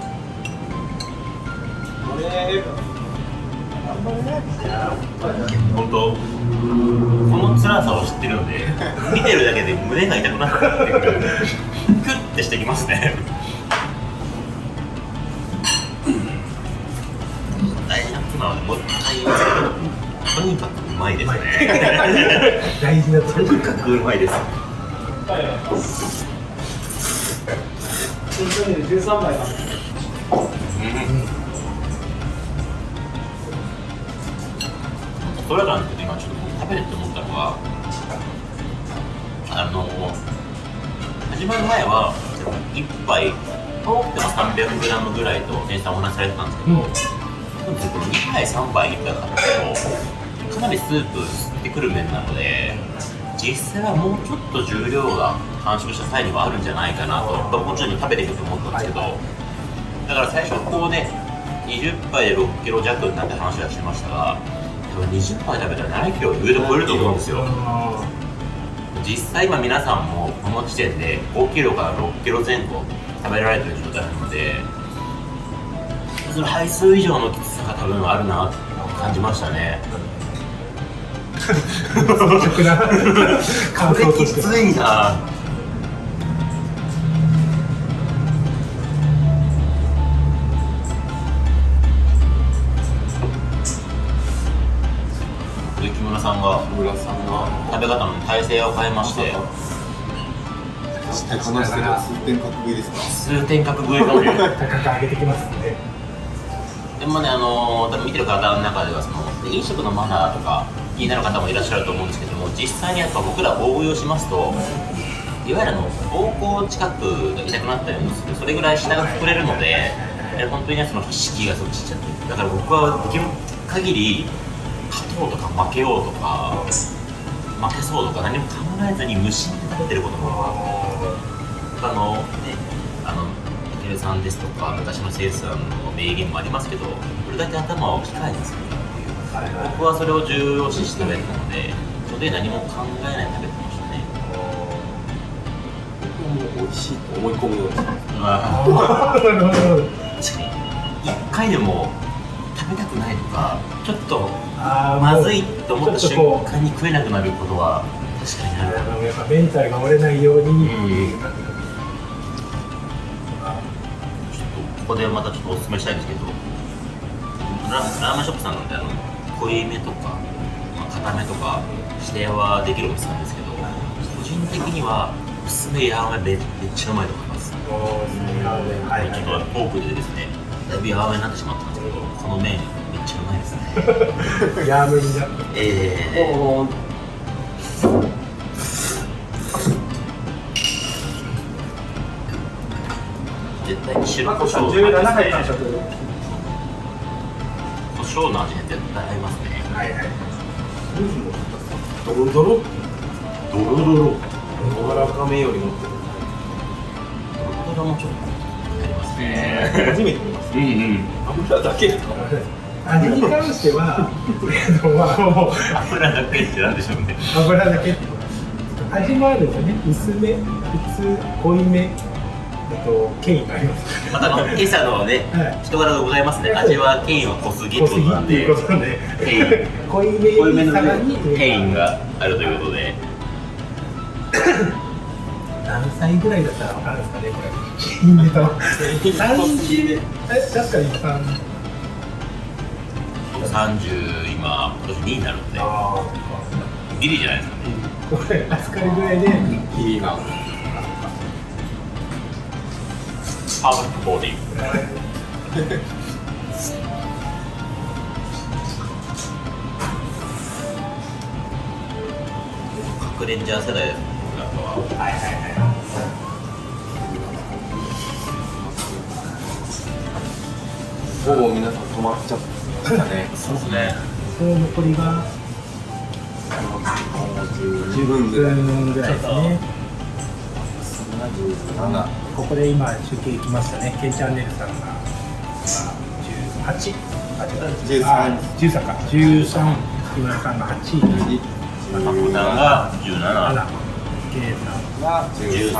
本当、この辛さを知ってるので、見てるだけで胸が痛くなってくる。クッてしてきますね。はねもう一回言いますけど、とにかくうまいですね。大事なとにかくうまいです。13杯それらなん。ですけど今ちょっと食べてて思ったのはあの始まる前は1杯多くても 300g ぐらいと店員さん。お話しされてたん。ですけど、うん。本日この2杯3杯いったらかなりスープ吸ってくる麺なので実際はもうちょっと重量が完食した際にはあるんじゃないかなともちろん食べていくと思ったんですけど、だから最初こうね20杯で6キロ弱になって話はしてましたが多分20杯食べたら7キロ上で超えると思うんですよ。実際今皆さんもこの時点で5キロから6キロ前後食べられてる状態なのでする配数以上のきつさが多分あるなって感じましたね。率直な。感想としてきついな。で木村さんが木村さんが食べ方の体勢を変えまして。話してた数点格食いですか？数点格食いかもしれない高く上げてきます。んでもね、あの、多分見てる方の中ではその飲食のマナーとか気になる方もいらっしゃると思うんですけども実際にやっぱ僕ら応用しますといわゆるあの膀胱近くが痛くなったりもする。それぐらい下が膨れるので本当にねその意識がそっちっちゃってだから僕はできる限り勝とうとか負けようとか負けそうとか何も考えずに無心で食べてることもあのねあのルさんですとか昔のセールスさんの名言もありますけどこれだけ頭を機械にするっていう。僕はそれを重要視してたのでそれで何も考えないで食べてましたね。もう美味しいと思い込むようにあなるほど確かに。一回でも食べたくないとかちょっとまずいと思った瞬間に食えなくなることは確かにある。やっぱメンタルが折れないように、うんここでまたちょっとお勧めしたいんですけどララーメンショップさんなんであの濃いめとか、まあ、固めとか指定はできるお店なんですけど個人的には薄めやわめめめっちゃうまいと思います。はい。ちょっとポークでですねだいぶやわめになってしまったんですけどこの麺めっちゃうまいですね。ヤームになってえー、絶対に白胡椒の味ですね胡椒の味に絶対合いますね。はいはい。ドロドロ？ドロドロ。柔らかめよりもドロドロもちょっと。ありますね初めて見ますうんうん油だけ。ですか味に関しては油だけってなんでしょうね。油だけ味もあるんですよね。薄め普通濃いめ。あと権威があります。またあの今朝のねはい。人柄がございますね。味は権威は濃すぎということで権威濃いめの権威があるということで何歳ぐらいだったら分かるんですかねこれ金ネタは30え確かに。3 30今今年2に。なるんであギリじゃないですかこれ預かりぐらいでいいなパーフェクトボディ核レンジャー世代ははいはいはいほぼ皆さん止まっちゃったねそうですねその残りが10分ぐらい分ぐらいですね77ここで今集計きましたね。ケンチャンネルさんが。18あ違うあ13か。13木村さんが8位。マコさんが17 7 K さんが13 13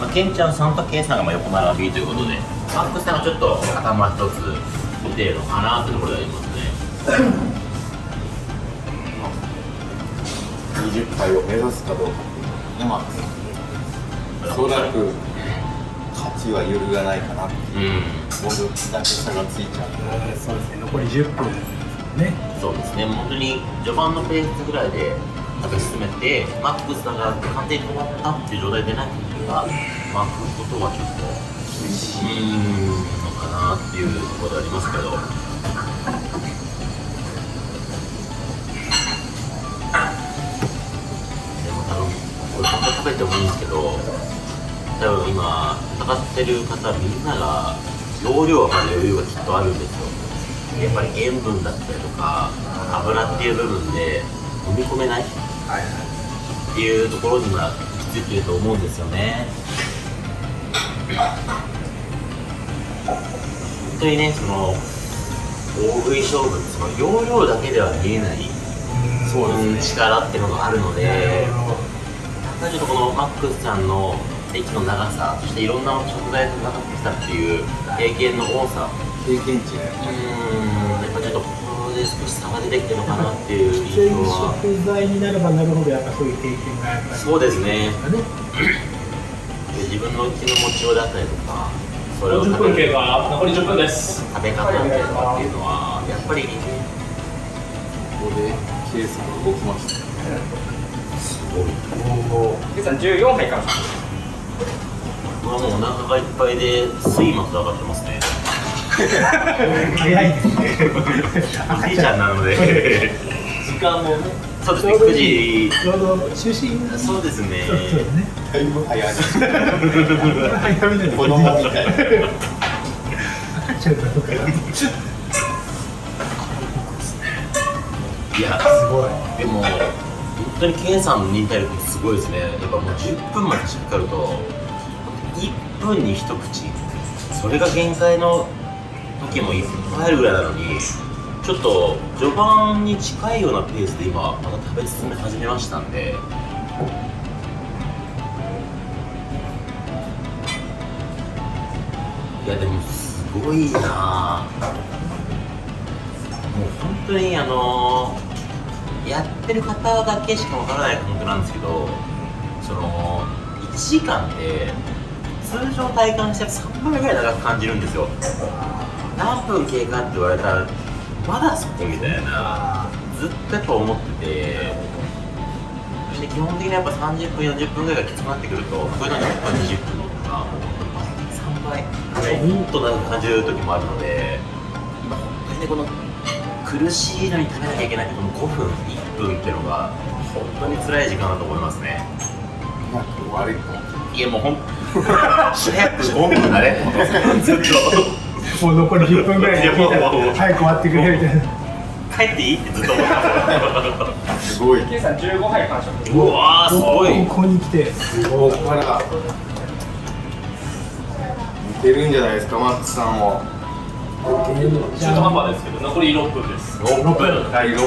まあ、ケンちゃんさんとケイさんがまあ横並びということでマックスさんがちょっと頭一つ見てるのかなというところでありますね。20回を目指すかどうかっていうのはねまあおそらく勝ちは揺るがないかなっていううん僕だけ差がついちゃうそうですね。残り10分ねそうですね、本当に序盤のペースぐらいで食べ進めて、マックスが完全に止まったっていう状態でない時は、巻くことはちょっと厳しいのかなっていうところでありますけど。多分今、戦ってる方みんなが容量はまだ余裕がきっとあるんですよ。やっぱり塩分だったりとか油っていう部分で飲み込めないっていうところにはきついてると思うんですよね。本当にねその大食い勝負その容量だけでは見えないそうですね。力っていうのがあるのでただちょっとこのマックスさんの駅の長さそしていろんな食材がかかってきたっていう経験の多さ。経験値ね。うん。やっぱちょっとここで少し差が出てきてるのかなっていう印全象は食材になればなるほどやっぱそういう経験がやっぱりそうですね。ね。自分の気の持ちようだったりとかそれを10食べ分経過残り10分です。食べ方だったりとかっていうのはやっぱりここでケースが動きましたすごい。ケイさん14杯から僕はもうお腹がいっぱいで睡魔と上がってますね。早い。ですねおじいちゃんなので。時間もねそうですね9時。ちょうど就寝そうですねそうそうねだいぶ早い早めなの子供みたい赤ちゃんかやすごいでも本当にケンさんの忍耐力すごいですねやっぱもう10分までしっかりと分に一口。それが限界の時もいっぱいあるぐらいなのにちょっと序盤に近いようなペースで今また食べ進め始めましたんで。いやでもすごいな。もう本当にあのやってる方だけしかわからない感覚なんですけどその1時間で通常体感して3倍ぐらい長く感じるんですよ。何分経過って言われたらまだそこみたいな。ずっとやっぱ思ってて。そして基本的にやっぱ30分40分ぐらいがきつくなってくるとこういうのに10分20分とか。3倍。もっと長く感じる時もあるので。今本当にねこの苦しいのに食べなきゃいけないこの5分1分っていうのが本当に辛い時間だと思いますね。いやもう5分だねずっともう残り10分ぐらいで早く終わってくれみたいな。帰っていい？ってずっと。思ってたすごいケイさん15杯完食。うわーすごい。ここに来て。ここから似てるんじゃないですかマックスさんも中途半端ですけど残り6分です。6分。第6分。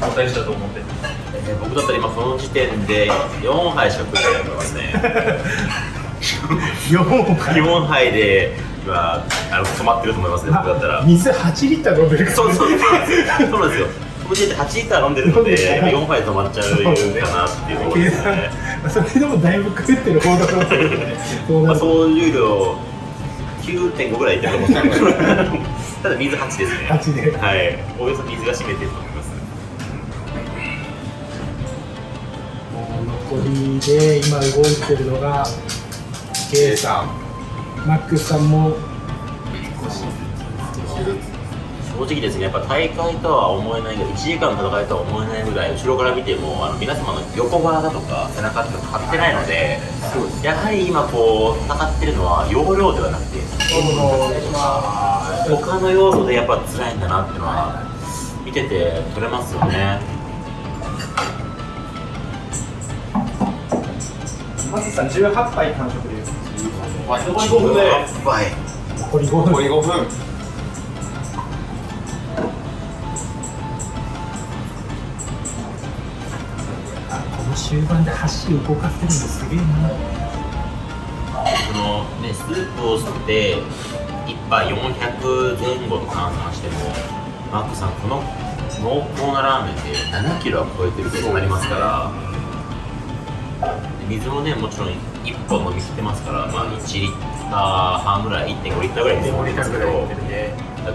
交代したと思って。えー僕だったら今この時点で4杯食ってますね 4杯。4杯で今あの止まってると思いますね僕だったら。水8リッター飲んでるからそうそうそうなんですよそう。なんですよこの時点で8リッター飲んでるので4杯止まっちゃうかなっていうところで。すねそれでもだいぶ食ってる方だと思うんですよねそうなまあ、総重量9.5ぐらいいってると思うんですけどただ水8ですね。8で。はい。およそ水が占めてると思います。残りで今動いてるのが K さん。マックスさんも。正直ですねやっぱ大会とは思えないぐらい1時間の戦いとは思えないぐらい後ろから見てもあの皆様の横側だとか背中とか張ってないのでやはり今こう戦ってるのは容量ではなくて他の要素でやっぱ辛いんだなっていうのは見てて取れますよね。マツさん18杯完食です残り5分で。残り5分。残り5分この終盤で箸動かせるのすげえな。そのねスープを吸って1杯400前後と換算してもマックさんこの濃厚なラーメンで7キロは超えてることになりますから。で水もねもちろん1本飲み切ってますから、まあ、1リッター半ぐらい1.5リッターぐらい水飲みますけど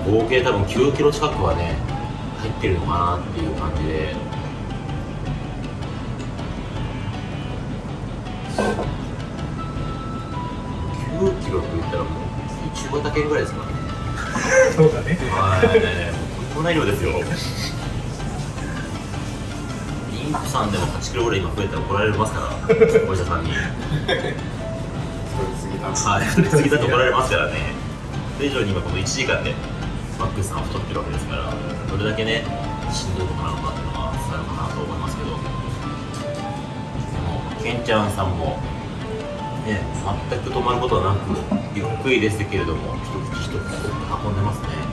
合計多分9キロ近くはね入ってるのかなっていう感じで。9キロって言ったらもう中型犬ぐらいですかね。そうだね。はい。こんな量ですよさんでも8キロぐらい今増えたら怒られますからお医者さんに。はい。太りすぎだと怒られますからね。それ以上に今この1時間でマックスさんは太ってるわけですからどれだけねしんどいことなのかっていうのが伝わるかなと思いますけど。でもケンちゃんさんもね全く止まることはなくゆっくりですけれども一口一口運んでますね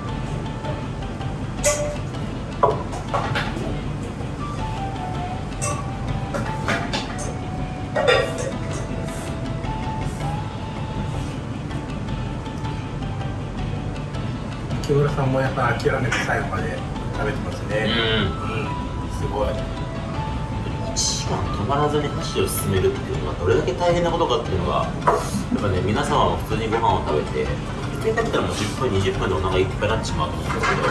んもやっぱ諦めて最後まで食べてますね、すごい。一番止まらずに箸を進めるっていうのはどれだけ大変なことかっていうのがやっぱね皆様も普通にご飯を食べて普通に食べたらもう10分20分でお腹いっぱいになってしまうと思うんですけど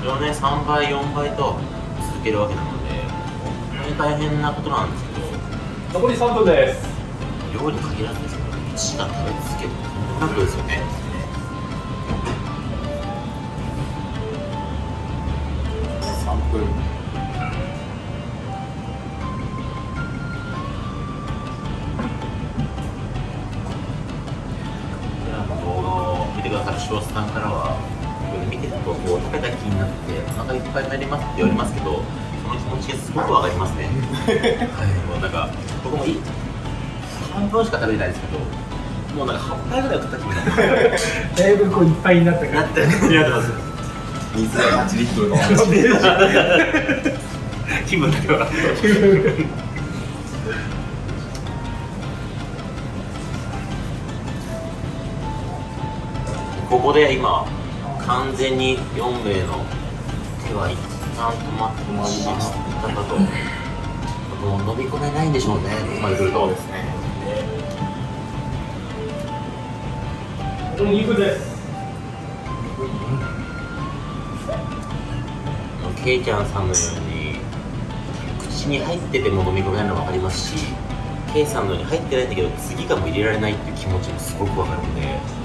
それをね3倍4倍と続けるわけなので本当に大変なことなんですけど。残り3分です。量に限らずですけど1時間食べ続けるってとんでもないことですよね分しか食べれないですけどもうなんか8杯ぐらい食った気になってだいぶこういっぱいになったから。なってなってます水が8リットル飲んで気分だけはここで今完全に4名の手は一旦止まってしまったかともう飲み込めないんでしょうねここまで来るとですねお肉ですケイちゃんさんのように口に入ってても飲み込めないのも分かりますしケイさんのように入ってないんだけど次がもう入れられないっていう気持ちもすごく分かるので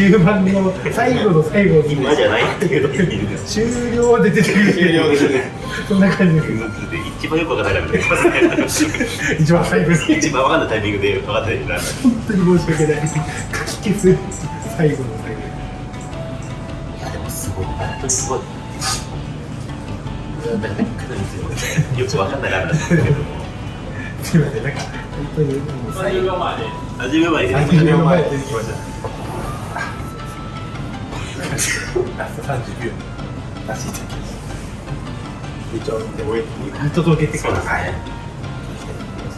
終盤の最後の最後に今じゃないっていう時に終了で出てくる終了ですねそんな感じです一番よくわから出てきますね一番最後に一番わかんないタイミングで分か本当に申し訳ない書き消す最後の最後いやでもすごい本当にすごいよよくわかんないラーメンなんで。すけれどもすいませんなんか本当に最30後秒前で初めまで。30秒前出てきました30秒らしいです一応でも見届けてくださいはい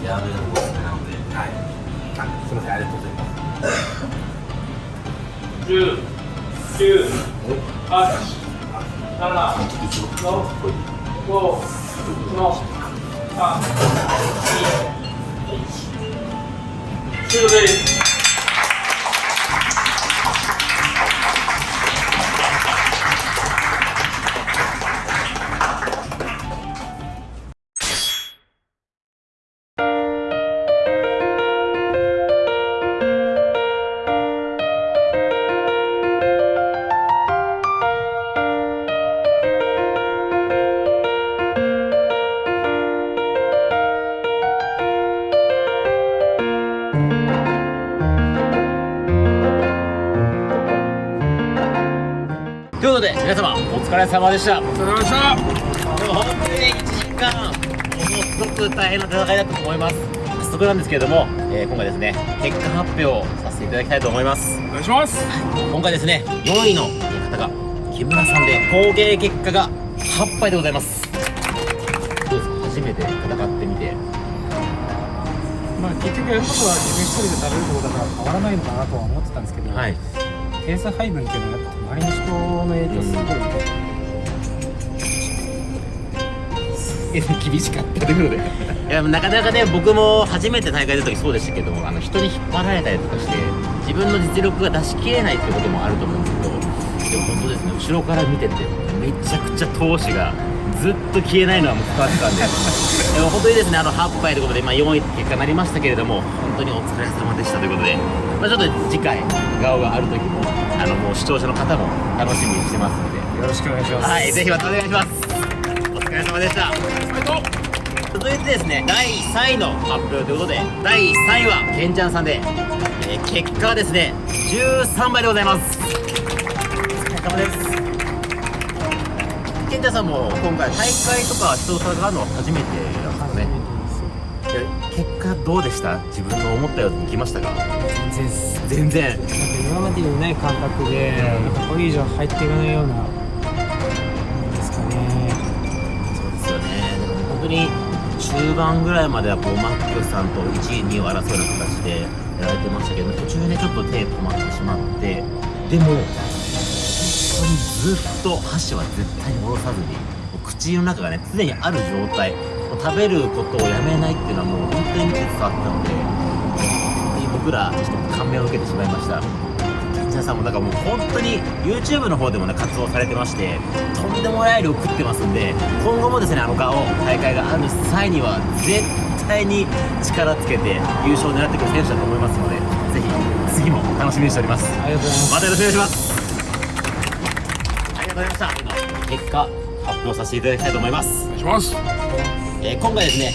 ラーメンのおすすめなのではいあすみませんありがとうございます10、9、8、7、6、5、4、3、2、1。終了です。様お疲れ様でした。お疲れ様でした。でも本当にね1時間ものすごく大変な戦いだったと思います。早速なんですけれども、えー今回ですね結果発表をさせていただきたいと思います。お願いします。今回ですね4位の方が木村さんで合計結果が8杯でございます。どうですか？初めて戦ってみて。まあ結局やることは自分一人で食べることだから変わらないのかなとは思ってたんですけど、はい。ペース配分っていうのはやっぱ周りの人の影響すごい受けて、厳しかったということで。いやなかなかね僕も初めて大会出た時そうでしたけどあの人に引っ張られたりとかして自分の実力が出し切れないってこともあると思うんですけどでも本当ですね後ろから見ててめちゃくちゃ闘志がずっと消えないのはもう伝わってたんで。でも本当にですねあの8杯ということで、まあ、4位って結果になりましたけれども本当にお疲れ様でしたということで、まあ、ちょっと次回顔がある時もあのもう視聴者の方も楽しみにしてますので。よろしくお願いします。はいぜひまたお願いします様でした。続いてですね第3位の発表ということで第3位はケンちゃんさんで、えー結果はですね13倍でございます。お疲れ様です。ケンちゃんさんも今回大会とか出場されるのは初めてなんですよね。で結果どうでした？自分の思ったようにいきましたか？全然全然。今までにない感覚でこれ以上入っていかないようなに中盤ぐらいまではこうマックさんと1位2位を争うような形でやられてましたけど途中でちょっと手止まってしまってでも本当にずっと箸は絶対に下ろさずに口の中がね常にある状態食べることをやめないっていうのはもう本当に見て伝わったので僕らちょっと感銘を受けてしまいました。皆さんもなんかもう本当に YouTube の方でもね活動されてましてとんでもない量食ってますんで今後もですねあのガオ大会がある際には絶対に力つけて優勝を狙ってくる選手だと思いますのでぜひ次も楽しみにしております。ありがとうございます。またよろしくお願いします。ありがとうございました。今結果発表させていただきたいと思います。お願いします。えー今回ですね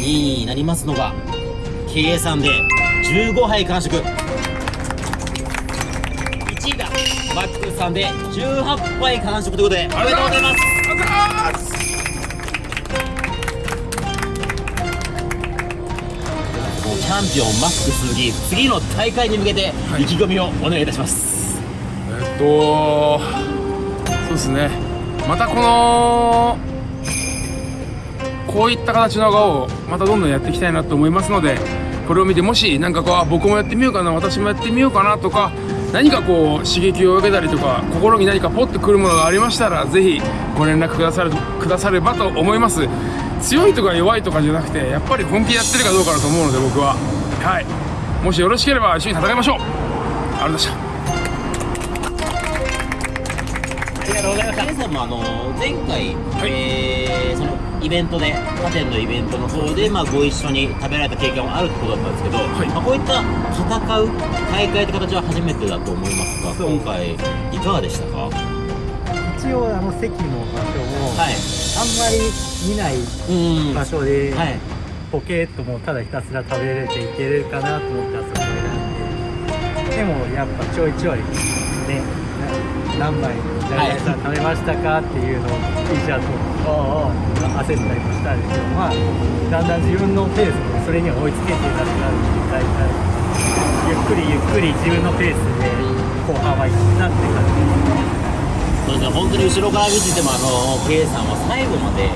2位になりますのが KA さんで15杯完食さんで18杯完食ということでおめでとうございます。あざーすもうチャンピオンマックス鈴木次の大会に向けて意気込みをお願いいたします、えっとそうですね。またこのこういった形の画をまたどんどんやっていきたいなと思いますのでこれを見てもしなんかこうあ僕もやってみようかな私もやってみようかなとか何かこう刺激を受けたりとか心に何かポッとくるものがありましたらぜひご連絡くださるくださればと思います。強いとか弱いとかじゃなくてやっぱり本気でやってるかどうかだと思うので僕は。はい。もしよろしければ一緒に戦いましょう。ありがとうございました。皆さんもあの前回、い。えーそのイベントで他店のイベントの方で、まあ、ご一緒に食べられた経験もあるってことだったんですけど、い。まあ、こういった戦う大会って形は初めてだと思いますが今回いかがでしたか？一応あの席の場所も、はい。あんまり見ないうん場所で、はい。ポケットもただひたすら食べれていけるかなと思ってあそこを選んで。でもやっぱちょいちょいねな何枚さん食べましたかっていうのを T シャツを焦ったりもしたんですけどまあだんだん自分のペースでそれには追いつけてなくなる大体ゆっくりゆっくり自分のペースで後半はいっなって感じそうですね。本当に後ろから見ててもあの K さんは最後まで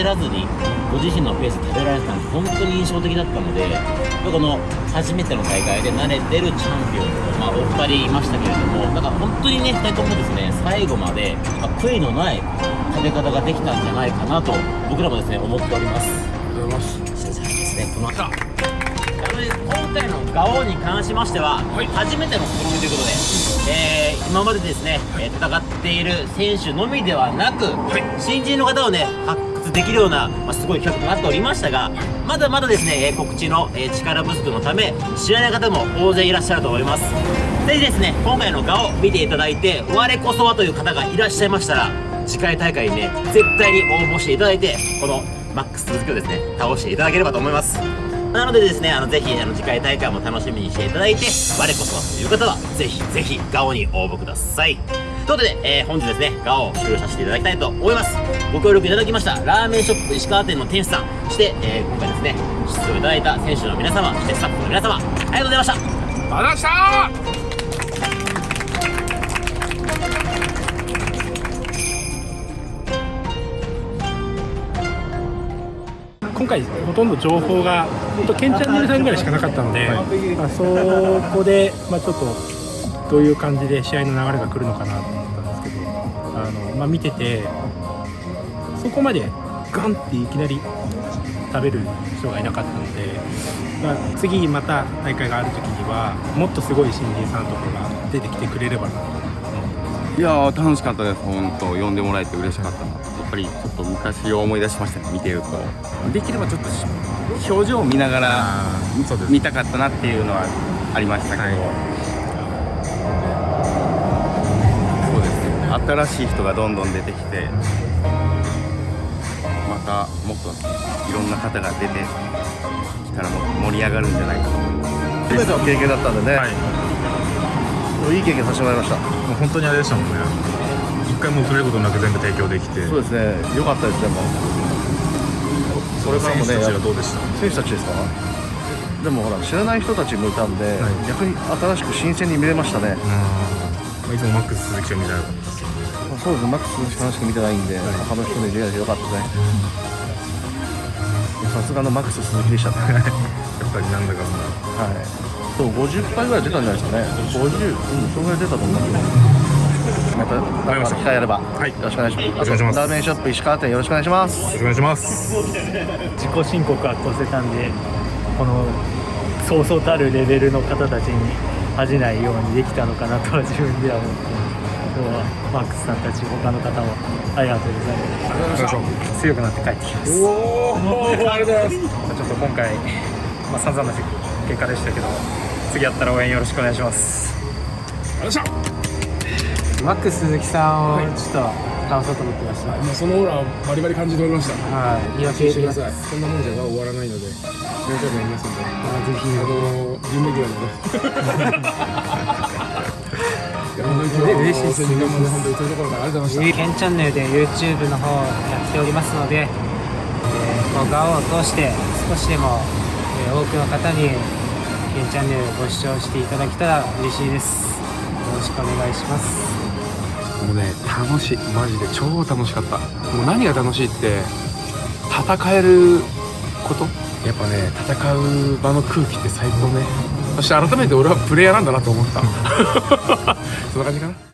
焦らずにご自身のペースで食べられてたのが本当に印象的だったのでこの初めての大会で慣れてるチャンピオンと、まあ、お二人いましたけれどもだから本当にね2人ともですね最後まで、まあ悔いのない食べ方ができたんじゃないかなと僕らもですね思っております。ありがとうございますそしてですねこの後今回のガオに関しましては、はい。初めての試みということで、えー今までですね、えー戦っている選手のみではなく、新人の方をね発できるような、まあ、すごい企画となっておりましたがまだまだですね、え告知の、え力不足のため知らない方も大勢いらっしゃると思います。ぜひですね今回のガオ見ていただいて我こそはという方がいらっしゃいましたら次回大会にね絶対に応募していただいてこのマックス続きをですね倒していただければと思います。なのでですねあのぜひあの次回大会も楽しみにしていただいて我こそはという方はぜひぜひガオに応募ください。ということで、えー本日ですねガオを終了させていただきたいと思います。ご協力いただきましたラーメンショップ石川店の店主さんそして、えー今回ですね出場いただいた選手の皆様そしてスタッフの皆様ありがとうございました。ありがとうございました。今回ほとんど情報が本当ケンチャンネルさんぐらいしかなかったので、まあ、そこで、まあ、ちょっとどういう感じで試合の流れが来るのかなと思ったんですけどあの、まあ、見ててそこまでガンっていきなり食べる人がいなかったので、まあ、次また大会がある時にはもっとすごい新人さんとかが出てきてくれればなといやー楽しかったです本当。呼んでもらえて嬉しかった。なやっぱりちょっと昔を思い出しましたね見てるとできればちょっとし表情を見ながら見たかったなっていうのはありましたけど、新しい人がどんどん出てきてまたもっといろんな方が出てきたらもっと盛り上がるんじゃないかと思います。全ての経験だったんでね、い、い経験させてもらいました。もう本当にあれでしたもんね。一回も遅れることなく全部提供できて。そうですね。良かったですでもこれからもね選手たちがどうでした？選手たちですか？でもほら知らない人たちもいたんで、逆に新しく新鮮に見れましたね、まあいつもマックス鈴木を見たらよかったで。すまあそうですね。マックスしかしか見てないんで、他の人に出会えてよかったね。さすがのマックス鈴木でしたね。やっぱりなんだかんだ。はい。そう50回ぐらい出たんじゃないですかね。50うんそのぐらい出たと思う。また。また機会あれば、よろしくお願いします。よろしくお願いします。ラーメンショップ石川店よろしくお願いします。よろしくお願いします。自己申告は越せたんでこのそうそうたるレベルの方たちに恥じないようにできたのかなとは自分では思って今日はマックスさんたち他の方もありがとうございます。強くなって帰ってきますおおありがとうございます。ちょっと今回、まあ、散々な結果でしたけど次やったら応援よろしくお願いします。よっしゃマックス鈴木さんをちょっと倒そうと思ってました、もうそのオーラバリバリ感じておりました。はい安心してください。こんなもんじゃ終わらないので。仕事もやりますんでぜひ。あの準レギュラーのねいや本当に今日は嬉しいです。本当に遠いところからありがとうございましたケンチャンネルで YouTube の方やっておりますので、えー、動画を通して少しでも、えー多くの方にケンチャンネルご視聴していただけたら嬉しいです。よろしくお願いします。もうね楽しい。マジで超楽しかった。もう何が楽しいって戦えること？やっぱね戦う場の空気って最高ねそして改めて俺はプレイヤーなんだなと思った。そんな感じかな「